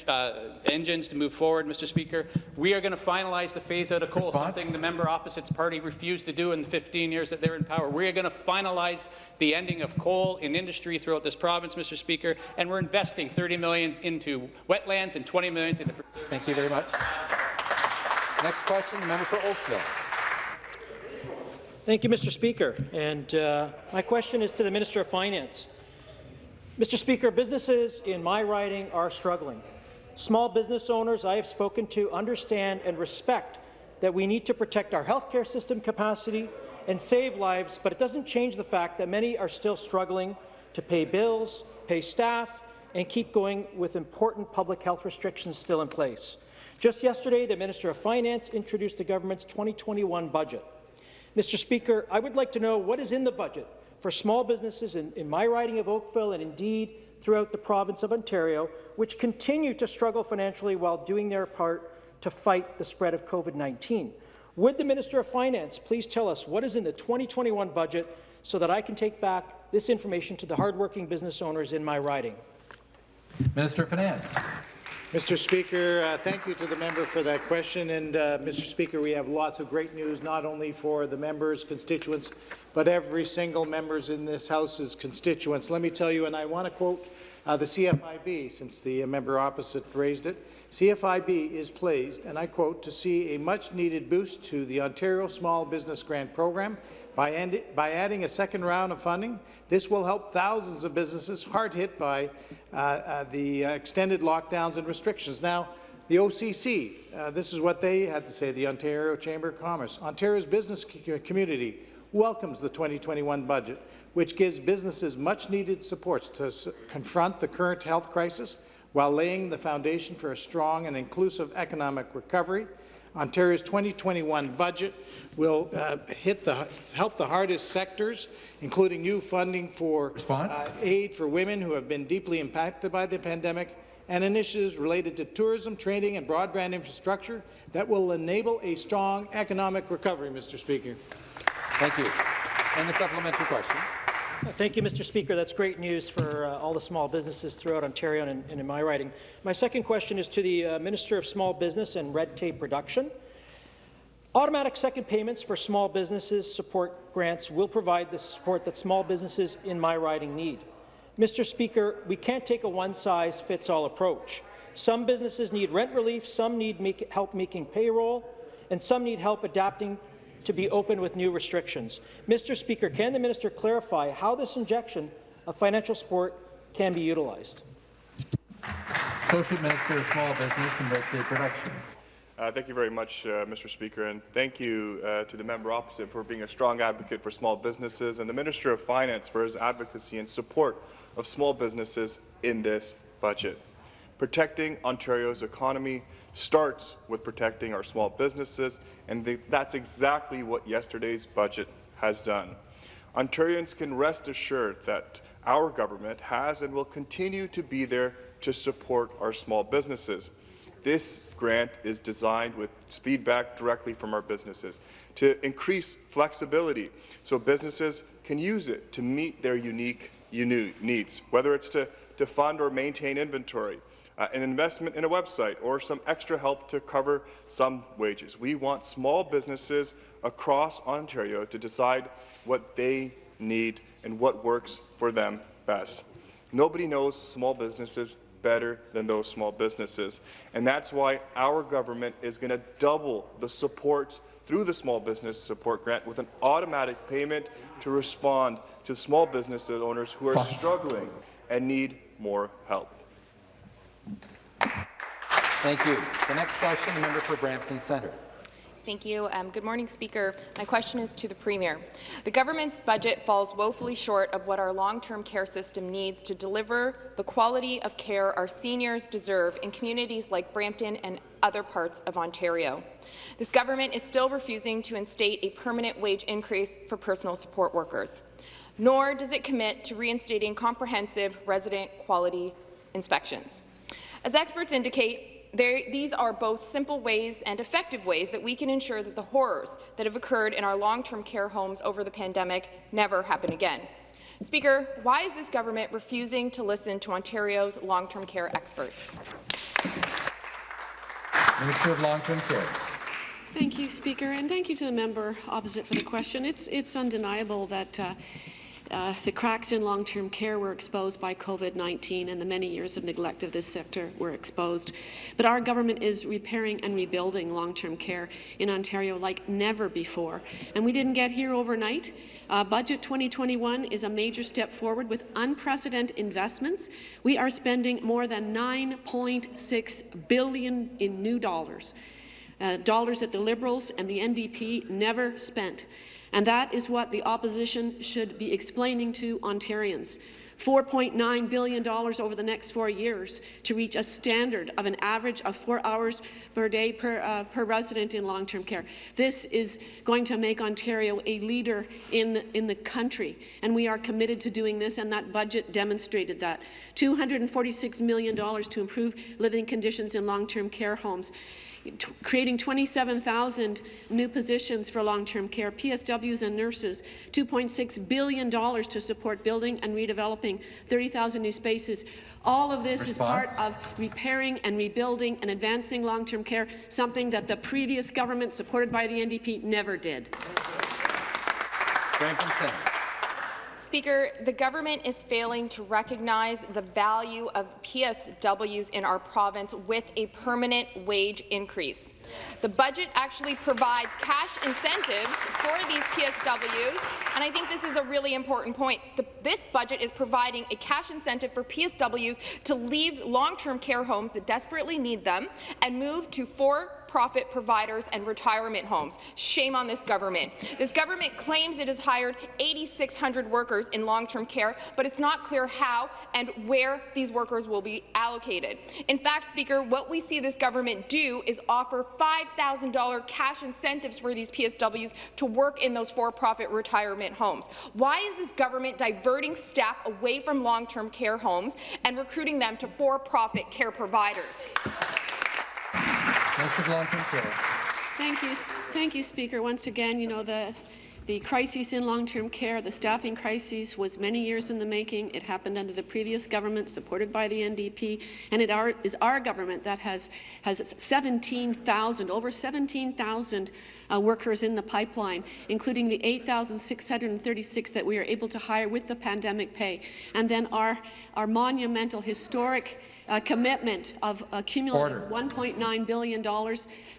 uh, engines to move forward, Mr. Speaker. We are going to finalize the phase-out of coal, Response? something the member opposite's party refused to do in the 15 years that they're in power. We are going to finalize the ending of coal in industry throughout this province, Mr. Speaker, and we're investing 30 million into wetlands and 20 million into... Thank you very much. Next question, the member for Oakville. Thank you, Mr. Speaker. And uh, my question is to the Minister of Finance. Mr. Speaker, businesses in my riding are struggling. Small business owners I have spoken to understand and respect that we need to protect our healthcare system capacity and save lives, but it doesn't change the fact that many are still struggling to pay bills, pay staff, and keep going with important public health restrictions still in place. Just yesterday, the Minister of Finance introduced the government's 2021 budget. Mr. Speaker, I would like to know what is in the budget for small businesses in, in my riding of Oakville and indeed throughout the province of Ontario, which continue to struggle financially while doing their part to fight the spread of COVID-19. Would the Minister of Finance please tell us what is in the 2021 budget so that I can take back this information to the hardworking business owners in my riding? Minister of Finance. Mr. Speaker, uh, thank you to the member for that question. And, uh, Mr. Speaker, we have lots of great news, not only for the members' constituents, but every single members in this House's constituents. Let me tell you, and I want to quote uh, the CFIB, since the member opposite raised it. CFIB is pleased, and I quote, to see a much-needed boost to the Ontario Small Business Grant Program by, by, adding a second round of funding. This will help thousands of businesses hard hit by uh, uh, the extended lockdowns and restrictions. Now, the OCC, uh, this is what they had to say, the Ontario Chamber of Commerce. Ontario's business community welcomes the 2021 budget, which gives businesses much-needed supports to confront the current health crisis while laying the foundation for a strong and inclusive economic recovery. Ontario's 2021 budget will uh, hit the, help the hardest sectors, including new funding for uh, aid for women who have been deeply impacted by the pandemic, and initiatives related to tourism, training and broadband infrastructure that will enable a strong economic recovery, Mr. Speaker. Thank you. And the supplementary question. Thank you, Mr. Speaker. That's great news for uh, all the small businesses throughout Ontario and, and, in my riding. My second question is to the uh, Minister of Small Business and Red Tape Reduction. Automatic second payments for small businesses support grants will provide the support that small businesses in my riding need. Mr. Speaker, we can't take a one-size-fits-all approach. Some businesses need rent relief, some need make help making payroll, and some need help adapting to be open with new restrictions. Mr. Speaker, can the minister clarify how this injection of financial support can be utilized? Associate Minister of Small Business and Red Production. Uh, thank you very much, uh, Mr. Speaker, and thank you uh, to the member opposite for being a strong advocate for small businesses and the Minister of Finance for his advocacy and support of small businesses in this budget. Protecting Ontario's economy starts with protecting our small businesses, and th that's exactly what yesterday's budget has done. Ontarians can rest assured that our government has and will continue to be there to support our small businesses. This grant is designed with feedback directly from our businesses to increase flexibility so businesses can use it to meet their unique needs, whether it's to, to fund or maintain inventory, uh, an investment in a website, or some extra help to cover some wages. We want small businesses across Ontario to decide what they need and what works for them best. Nobody knows small businesses better than those small businesses. And that's why our government is going to double the support through the Small Business Support Grant with an automatic payment to respond to small business owners who are struggling and need more help. Thank you. The next question, the member for Brampton Centre. Thank you. Um, good morning, Speaker. My question is to the Premier. The government's budget falls woefully short of what our long-term care system needs to deliver the quality of care our seniors deserve in communities like Brampton and other parts of Ontario. This government is still refusing to instate a permanent wage increase for personal support workers, nor does it commit to reinstating comprehensive resident quality inspections. As experts indicate, there, these are both simple ways and effective ways that we can ensure that the horrors that have occurred in our long-term care homes over the pandemic never happen again. Speaker, why is this government refusing to listen to Ontario's long-term care experts? Minister of Long-Term Care. Thank you, Speaker, and thank you to the member opposite for the question. It's, it's undeniable that uh, uh, the cracks in long-term care were exposed by COVID-19 and the many years of neglect of this sector were exposed. But our government is repairing and rebuilding long-term care in Ontario like never before. And we didn't get here overnight. Uh, Budget 2021 is a major step forward with unprecedented investments. We are spending more than 9.6 billion in new dollars, uh, dollars that the Liberals and the NDP never spent. And that is what the opposition should be explaining to Ontarians. $4.9 billion over the next four years to reach a standard of an average of four hours per day per, uh, per resident in long-term care. This is going to make Ontario a leader in the, in the country, and we are committed to doing this, and that budget demonstrated that. $246 million to improve living conditions in long-term care homes creating 27,000 new positions for long-term care, PSWs and nurses, $2.6 billion to support building and redeveloping 30,000 new spaces. All of this Response? is part of repairing and rebuilding and advancing long-term care, something that the previous government, supported by the NDP, never did. Franklin Speaker, the government is failing to recognize the value of PSWs in our province with a permanent wage increase. The budget actually provides cash incentives for these PSWs, and I think this is a really important point. The, this budget is providing a cash incentive for PSWs to leave long-term care homes that desperately need them and move to four for-profit providers and retirement homes. Shame on this government. This government claims it has hired 8,600 workers in long-term care, but it's not clear how and where these workers will be allocated. In fact, Speaker, what we see this government do is offer $5,000 cash incentives for these PSWs to work in those for-profit retirement homes. Why is this government diverting staff away from long-term care homes and recruiting them to for-profit care providers? Thank you, thank you, Speaker. Once again, you know the the crisis in long-term care, the staffing crisis, was many years in the making. It happened under the previous government, supported by the NDP, and it are, is our government that has has 17,000, over 17,000 uh, workers in the pipeline, including the 8,636 that we are able to hire with the pandemic pay, and then our our monumental, historic uh, commitment of a cumulative $1.9 billion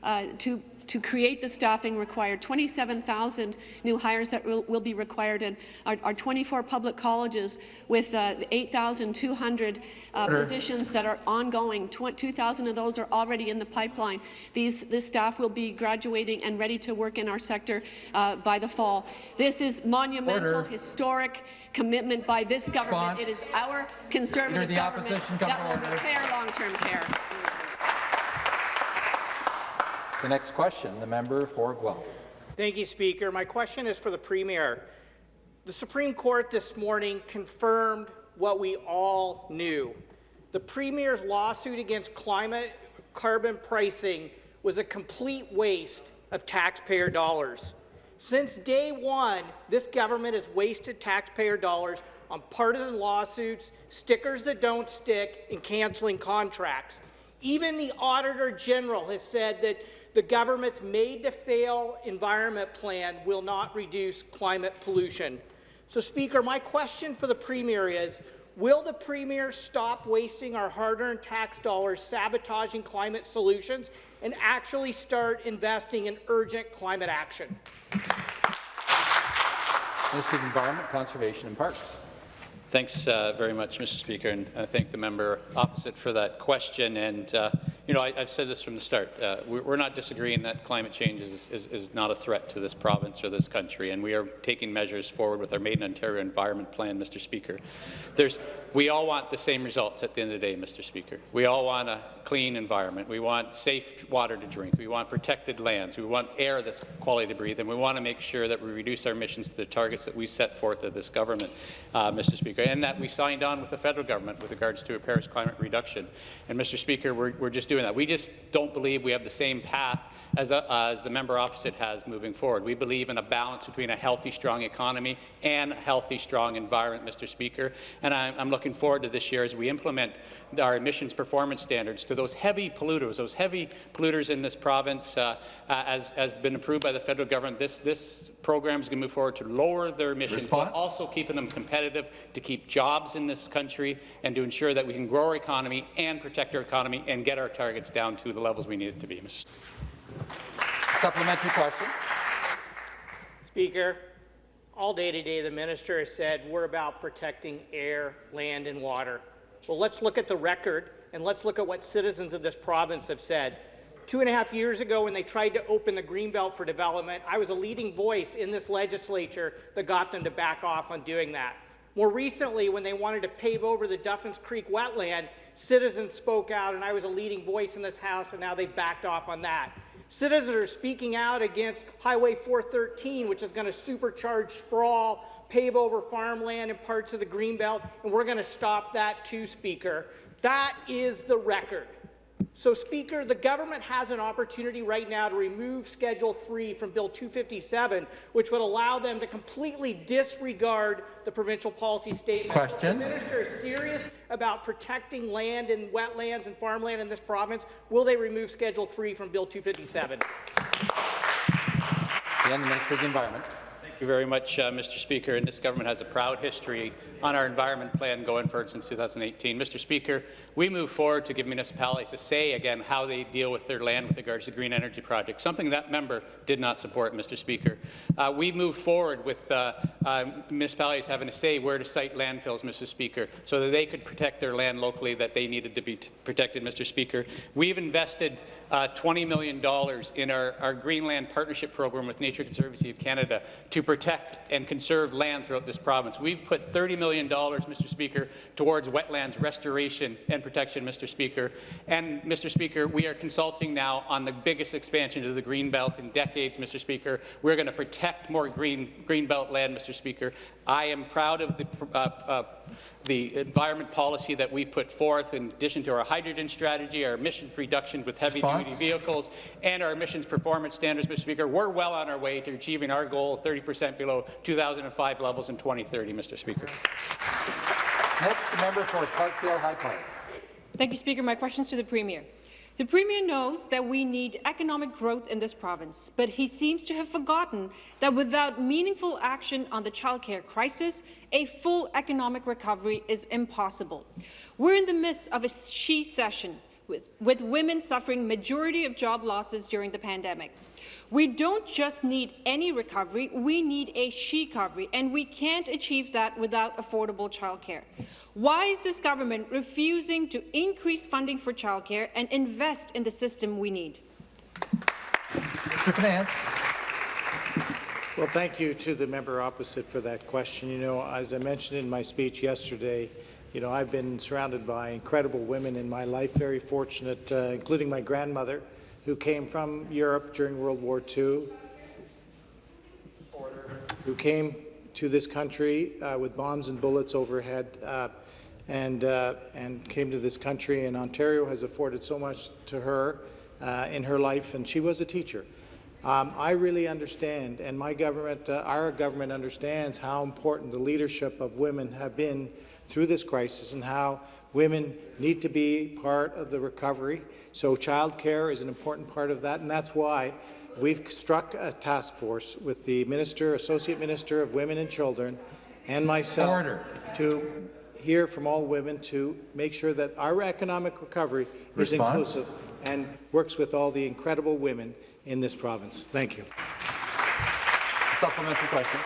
uh, to to create the staffing required, 27,000 new hires that will, will, be required, in our, our 24 public colleges with uh, 8,200 uh, positions that are ongoing. 2,000 of those are already in the pipeline. These, this staff will be graduating and ready to work in our sector uh, by the fall. This is monumental, Order. historic commitment by this government. Response. It is our Conservative government that will repair long-term care. The next question, the member for Guelph. Thank you, Speaker. My question is for the Premier. The Supreme Court this morning confirmed what we all knew. The Premier's lawsuit against climate carbon pricing was a complete waste of taxpayer dollars. Since day one, this government has wasted taxpayer dollars on partisan lawsuits, stickers that don't stick, and cancelling contracts. Even the Auditor General has said that the government's made-to-fail environment plan will not reduce climate pollution. So, Speaker, my question for the Premier is, will the Premier stop wasting our hard-earned tax dollars sabotaging climate solutions and actually start investing in urgent climate action? Minister of Environment, Conservation and Parks. Thanks uh, very much, Mr. Speaker, and I thank the member opposite for that question. And uh, you know, I, have said this from the start. Uh, we're, not disagreeing that climate change is, is, is, not a threat to this province or this country, and we are taking measures forward with our Made in Ontario Environment Plan, Mr. Speaker. There's, we all want the same results at the end of the day, Mr. Speaker. We all want a clean environment. We want safe water to drink. We want protected lands. We want air that's quality to breathe, and we want to make sure that we reduce our emissions to the targets that we set forth of this government, uh, Mr. Speaker, and that we signed on with the federal government with regards to a Paris climate reduction. And, Mr. Speaker, we're, we're just doing doing that. We just don't believe we have the same path as, a, uh, as the member opposite has moving forward. We believe in a balance between a healthy, strong economy and a healthy, strong environment, Mr. Speaker. And I'm, I'm looking forward to this year as we implement our emissions performance standards to those heavy polluters, those heavy polluters in this province, uh, uh, as has been approved by the federal government. This, this program is going to move forward to lower their emissions Response? while also keeping them competitive, to keep jobs in this country, and to ensure that we can grow our economy and protect our economy and get our targets down to the levels we need it to be. Mr. Supplementary question. Speaker, all day today the minister has said we're about protecting air, land and water. Well, let's look at the record and let's look at what citizens of this province have said. Two and a half years ago, when they tried to open the Greenbelt for development, I was a leading voice in this legislature that got them to back off on doing that. More recently, when they wanted to pave over the Duffins Creek wetland, citizens spoke out, and I was a leading voice in this House, and now they've backed off on that. Citizens are speaking out against Highway 413, which is going to supercharge sprawl, pave over farmland and parts of the Greenbelt, and we're going to stop that too, Speaker. That is the record. So, Speaker, the government has an opportunity right now to remove Schedule 3 from Bill 257, which would allow them to completely disregard the provincial policy statement. Question. If the minister is serious about protecting land and wetlands and farmland in this province, will they remove Schedule 3 from Bill 257? Again, the Minister of the Environment. Thank you very much, uh, Mr. Speaker. And this government has a proud history on our environment plan going forward since 2018. Mr. Speaker, we move forward to give municipalities a say again how they deal with their land with regards to green energy projects, something that member did not support, Mr. Speaker. Uh, we move forward with uh, uh, municipalities having a say where to site landfills, Mr. Speaker, so that they could protect their land locally that they needed to be protected, Mr. Speaker. We've invested uh, $20 million in our, our Greenland Partnership Program with Nature Conservancy of Canada to protect and conserve land throughout this province. We've put $30 million, Mr. Speaker, towards wetlands restoration and protection, Mr. Speaker. And, Mr. Speaker, we are consulting now on the biggest expansion of the Greenbelt in decades, Mr. Speaker. We're going to protect more green Greenbelt land, Mr. Speaker. I am proud of the, uh, uh, the environment policy that we put forth in addition to our hydrogen strategy, our emissions reduction with heavy-duty vehicles, and our emissions performance standards, Mr. Speaker. We're well on our way to achieving our goal of 30 percent below 2005 levels in 2030, Mr. Speaker. Next, the member for Parkdale High Park. Thank you, Speaker. My question is to the Premier. The Premier knows that we need economic growth in this province, but he seems to have forgotten that without meaningful action on the childcare crisis, a full economic recovery is impossible. We're in the midst of a she-cession with, with women suffering majority of job losses during the pandemic. We don't just need any recovery, we need a she-recovery, and we can't achieve that without affordable childcare. Why is this government refusing to increase funding for childcare and invest in the system we need? Mr. Finance. Well, thank you to the member opposite for that question. You know, as I mentioned in my speech yesterday, you know, I've been surrounded by incredible women in my life, very fortunate, uh, including my grandmother, who came from Europe during World War II, who came to this country uh, with bombs and bullets overhead, uh, and, uh, and came to this country, and Ontario has afforded so much to her uh, in her life, and she was a teacher. Um, I really understand, and my government, uh, our government understands how important the leadership of women have been through this crisis and how women need to be part of the recovery. So childcare is an important part of that, and that's why we've struck a task force with the Minister, Associate Minister of Women and Children, and myself Order. to hear from all women to make sure that our economic recovery is inclusive and works with all the incredible women in this province. Thank you. Supplementary question.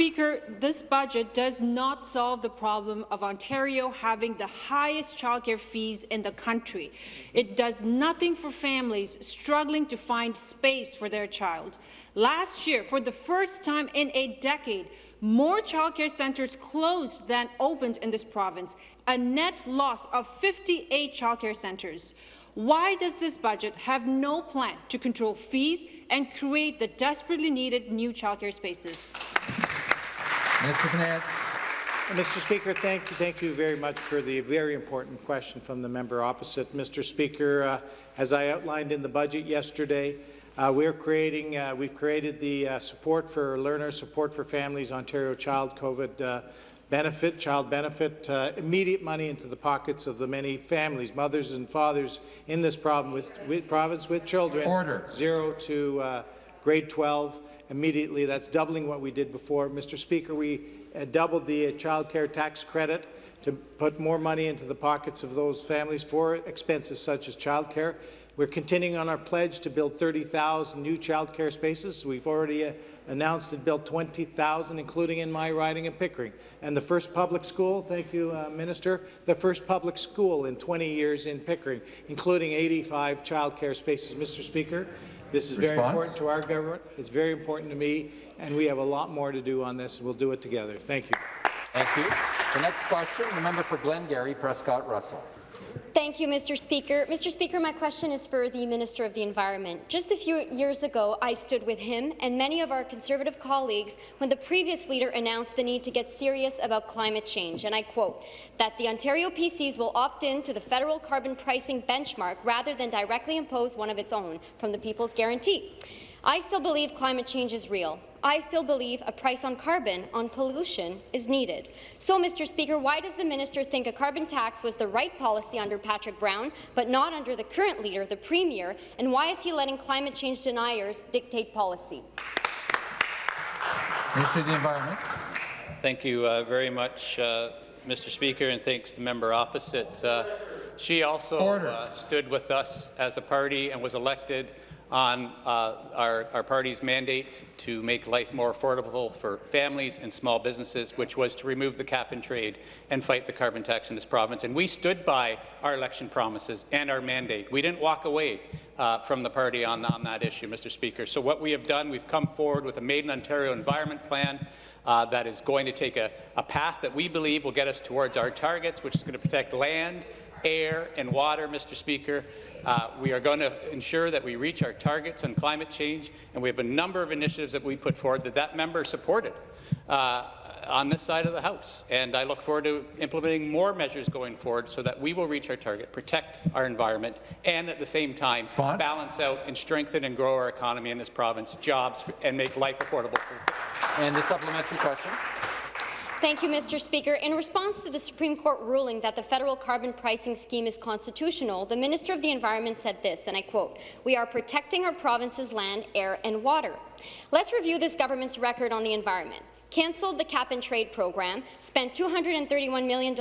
Speaker, this budget does not solve the problem of Ontario having the highest childcare fees in the country. It does nothing for families struggling to find space for their child. Last year, for the first time in a decade, more childcare centres closed than opened in this province, a net loss of 58 childcare centres. Why does this budget have no plan to control fees and create the desperately needed new childcare spaces? Minister Finance. Mr. Speaker, thank you, thank you very much for the very important question from the member opposite. Mr. Speaker, uh, as I outlined in the budget yesterday, uh, we're creating, uh, we've created the uh, support for learners, support for families, Ontario Child COVID uh, benefit, child benefit, uh, immediate money into the pockets of the many families, mothers and fathers in this problem with, with province with children, Order. zero to uh, grade 12 immediately. That's doubling what we did before. Mr. Speaker, we uh, doubled the uh, child care tax credit to put more money into the pockets of those families for expenses such as childcare. We're continuing on our pledge to build 30,000 new childcare spaces. We've already uh, announced and built 20,000, including in my riding of Pickering. And the first public school, thank you, uh, Minister, the first public school in 20 years in Pickering, including 85 childcare spaces. Mr. Speaker, this is very important to our government. It's very important to me, and we have a lot more to do on this, and we'll do it together. Thank you. Thank you. The next question, the member for Glengarry, Prescott Russell. Thank you, Mr. Speaker. Mr. Speaker, my question is for the Minister of the Environment. Just a few years ago, I stood with him and many of our Conservative colleagues when the previous leader announced the need to get serious about climate change, and I quote, that the Ontario PCs will opt in to the federal carbon pricing benchmark rather than directly impose one of its own from the People's Guarantee. I still believe climate change is real. I still believe a price on carbon, on pollution, is needed. So, Mr. Speaker, why does the minister think a carbon tax was the right policy under Patrick Brown, but not under the current leader, the Premier, and why is he letting climate change deniers dictate policy? Minister of the Environment. Thank you uh, very much, uh, Mr. Speaker, and thanks to the member opposite. Uh, she also uh, stood with us as a party and was elected on uh, our, our party's mandate to make life more affordable for families and small businesses, which was to remove the cap and trade and fight the carbon tax in this province. And we stood by our election promises and our mandate. We didn't walk away uh, from the party on, on that issue, Mr. Speaker. So what we have done, we've come forward with a Made in Ontario Environment Plan uh, that is going to take a, a path that we believe will get us towards our targets, which is going to protect land, air and water, Mr. Speaker. Uh, we are going to ensure that we reach our targets on climate change, and we have a number of initiatives that we put forward that that member supported uh, on this side of the House. And I look forward to implementing more measures going forward so that we will reach our target, protect our environment, and at the same time balance out and strengthen and grow our economy in this province, jobs, and make life affordable. For and the supplementary question. Thank you, Mr. Speaker. In response to the Supreme Court ruling that the federal carbon pricing scheme is constitutional, the Minister of the Environment said this, and I quote, We are protecting our province's land, air and water. Let's review this government's record on the environment cancelled the cap-and-trade program, spent $231 million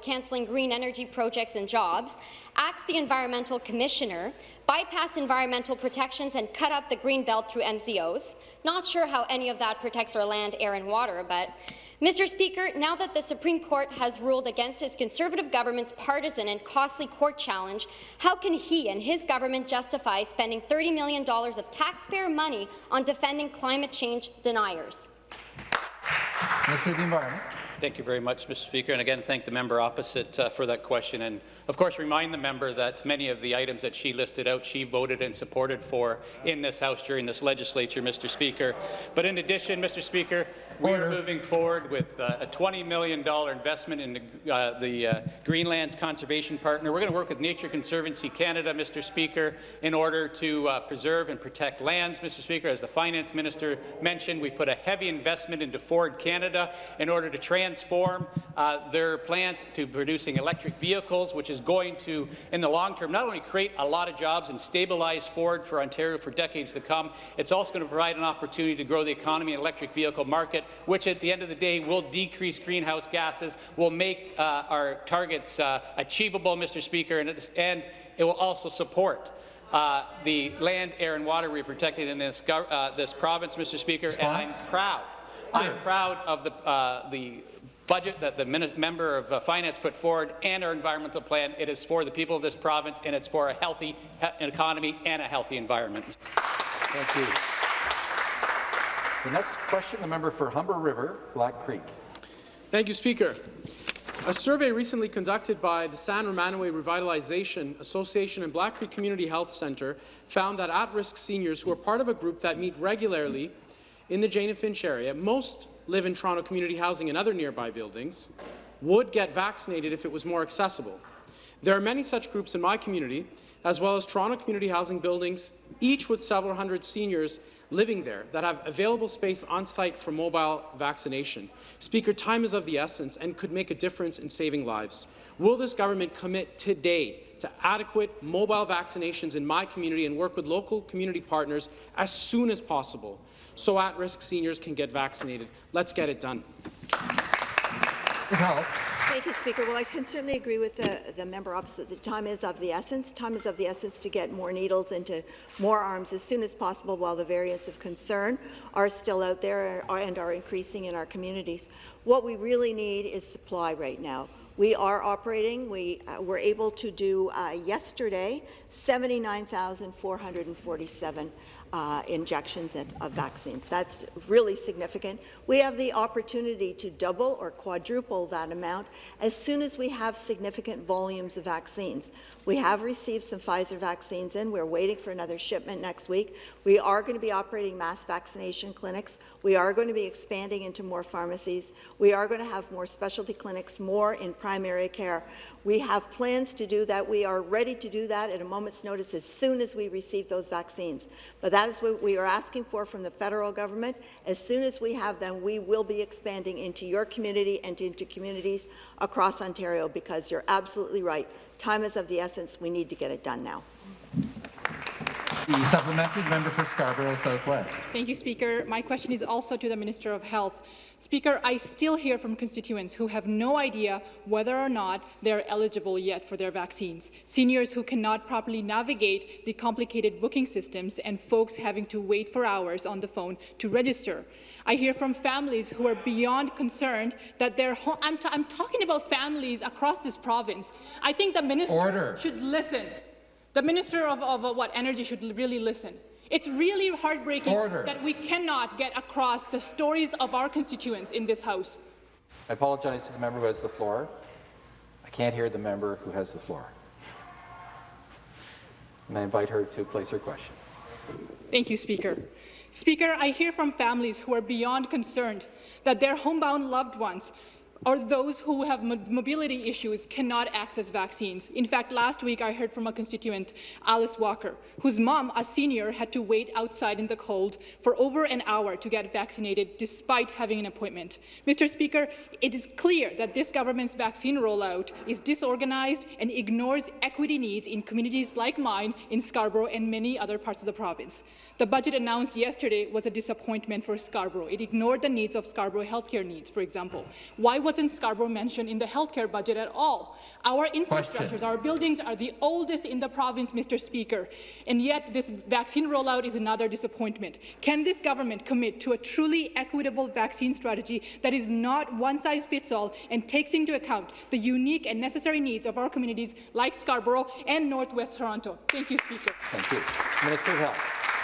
cancelling green energy projects and jobs, axed the environmental commissioner, bypassed environmental protections and cut up the green belt through MZOs. Not sure how any of that protects our land, air and water, but Mr. Speaker, now that the Supreme Court has ruled against his Conservative government's partisan and costly court challenge, how can he and his government justify spending $30 million of taxpayer money on defending climate change deniers? Of the Environment. Thank you very much, Mr. Speaker, and again, thank the member opposite uh, for that question. And of course, remind the member that many of the items that she listed out, she voted and supported for in this House during this legislature, Mr. Speaker. But in addition, Mr. Speaker, we are moving forward with uh, a $20 million investment in the, uh, the uh, Greenlands Conservation Partner. We're going to work with Nature Conservancy Canada, Mr. Speaker, in order to uh, preserve and protect lands, Mr. Speaker. As the Finance Minister mentioned, we've put a heavy investment into Ford Canada in order to transform uh, their plant to producing electric vehicles, which is going to, in the long term, not only create a lot of jobs and stabilize Ford for Ontario for decades to come, it's also going to provide an opportunity to grow the economy and electric vehicle market which at the end of the day will decrease greenhouse gases, will make uh, our targets uh, achievable, Mr. Speaker, and, and it will also support uh, the land, air, and water we protected in this, uh, this province, Mr. Speaker, and I'm proud. I'm proud of the, uh, the budget that the member of uh, Finance put forward and our environmental plan. It is for the people of this province, and it's for a healthy economy and a healthy environment. Thank you. The next question, the member for Humber River, Black Creek. Thank you, Speaker. A survey recently conducted by the San Romanoway Revitalization Association and Black Creek Community Health Centre found that at-risk seniors who are part of a group that meet regularly in the Jane and Finch area, most live in Toronto community housing and other nearby buildings, would get vaccinated if it was more accessible. There are many such groups in my community, as well as Toronto community housing buildings, each with several hundred seniors living there that have available space on site for mobile vaccination. Speaker, time is of the essence and could make a difference in saving lives. Will this government commit today to adequate mobile vaccinations in my community and work with local community partners as soon as possible so at-risk seniors can get vaccinated? Let's get it done. Health. Thank you, Speaker. Well, I can certainly agree with the, the member opposite. The time is of the essence. Time is of the essence to get more needles into more arms as soon as possible while the variants of concern are still out there and are increasing in our communities. What we really need is supply right now. We are operating. We uh, were able to do uh, yesterday 79,447 uh, injections of vaccines. That's really significant. We have the opportunity to double or quadruple that amount as soon as we have significant volumes of vaccines. We have received some Pfizer vaccines in. We're waiting for another shipment next week. We are going to be operating mass vaccination clinics. We are going to be expanding into more pharmacies. We are going to have more specialty clinics, more in primary care. We have plans to do that. We are ready to do that at a moment's notice as soon as we receive those vaccines. But that is what we are asking for from the federal government. As soon as we have them, we will be expanding into your community and into communities across Ontario because you're absolutely right. Time is of the essence. We need to get it done now. The supplementary member for Scarborough Southwest. Thank you, Speaker. My question is also to the Minister of Health. Speaker, I still hear from constituents who have no idea whether or not they're eligible yet for their vaccines, seniors who cannot properly navigate the complicated booking systems, and folks having to wait for hours on the phone to register. I hear from families who are beyond concerned that their home. I'm, I'm talking about families across this province. I think the minister Order. should listen. The minister of, of uh, what energy should really listen. It's really heartbreaking Order. that we cannot get across the stories of our constituents in this House. I apologize to the member who has the floor. I can't hear the member who has the floor. And I invite her to place her question. Thank you, Speaker. Speaker, I hear from families who are beyond concerned that their homebound loved ones or those who have mobility issues cannot access vaccines. In fact, last week I heard from a constituent, Alice Walker, whose mom, a senior, had to wait outside in the cold for over an hour to get vaccinated despite having an appointment. Mr. Speaker, it is clear that this government's vaccine rollout is disorganized and ignores equity needs in communities like mine in Scarborough and many other parts of the province. The budget announced yesterday was a disappointment for Scarborough. It ignored the needs of Scarborough healthcare needs, for example. Why wasn't Scarborough mentioned in the healthcare budget at all? Our infrastructures, Question. our buildings are the oldest in the province, Mr. Speaker, and yet this vaccine rollout is another disappointment. Can this government commit to a truly equitable vaccine strategy that is not one size fits all and takes into account the unique and necessary needs of our communities like Scarborough and Northwest Toronto? Thank you, Speaker. Thank you. Minister of Health.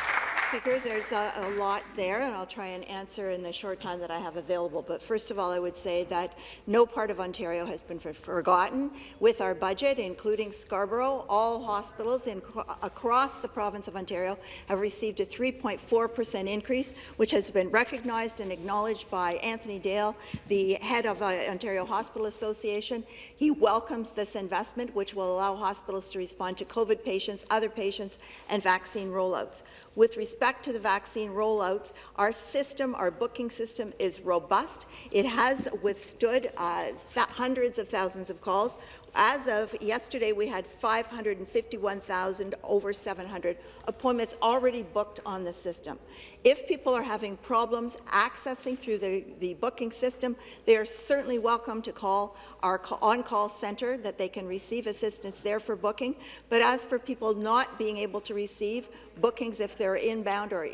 Speaker. There's a, a, lot there, and I'll try and answer in the short time that I have available. But first of all, I would say that no part of Ontario has been forgotten. With our budget, including Scarborough, all hospitals in, across the province of Ontario have received a 3.4 per cent increase, which has been recognized and acknowledged by Anthony Dale, the head of the uh, Ontario Hospital Association. He welcomes this investment, which will allow hospitals to respond to COVID patients, other patients, and vaccine rollouts. With respect to the vaccine rollouts, our system, our booking system is robust. It has withstood uh, hundreds of thousands of calls. As of yesterday, we had 551,000 over 700 appointments already booked on the system. If people are having problems accessing through the, the booking system, they are certainly welcome to call our on-call centre that they can receive assistance there for booking. But as for people not being able to receive bookings if they're inbound or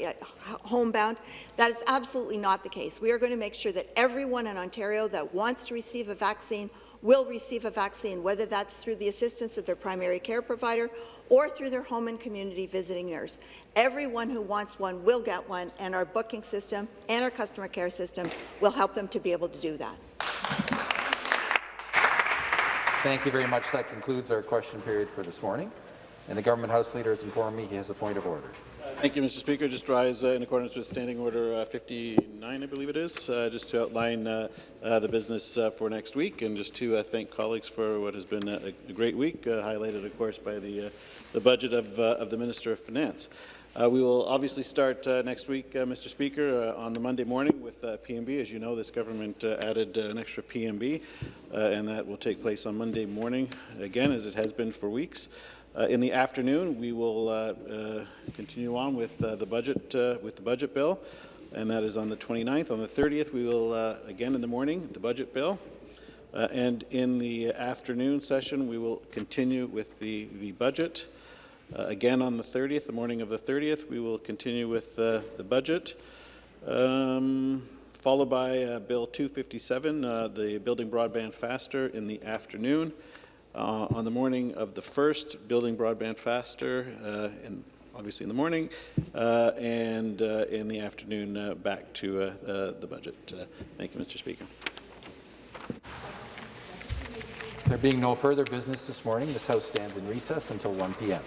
homebound, that is absolutely not the case. We are going to make sure that everyone in Ontario that wants to receive a vaccine will receive a vaccine, whether that's through the assistance of their primary care provider or through their home and community visiting nurse. Everyone who wants one will get one, and our booking system and our customer care system will help them to be able to do that. Thank you very much. That concludes our question period for this morning. And the government House Leader has informed me he has a point of order. Thank you, Mr. Speaker. Just rise uh, in accordance with Standing Order uh, 59, I believe it is, uh, just to outline uh, uh, the business uh, for next week and just to thank colleagues for what has been a, a great week, highlighted, of course, by the, the budget of, of the Minister of Finance. we will obviously start next week, Mr. Speaker, on the Monday morning with PMB. As you know, this government added an extra PMB, and that will take place on Monday morning, again, as it has been for weeks. Uh, in the afternoon, we will uh, uh, continue on with the budget with the budget bill, and that is on the 29th. On the 30th, we will again in the morning the budget bill. Uh, and in the afternoon session, we will continue with the, the budget. Uh, again on the 30th, the morning of the 30th, we will continue with uh, the budget. Um, followed by uh, Bill 257, uh, the Building Broadband Faster in the afternoon. Uh, on the morning of the 1st, Building Broadband Faster, uh, in, obviously in the morning, uh, and uh, in the afternoon uh, back to uh, the budget. Thank you, Mr. Speaker. There being no further business this morning, this House stands in recess until 1 p.m.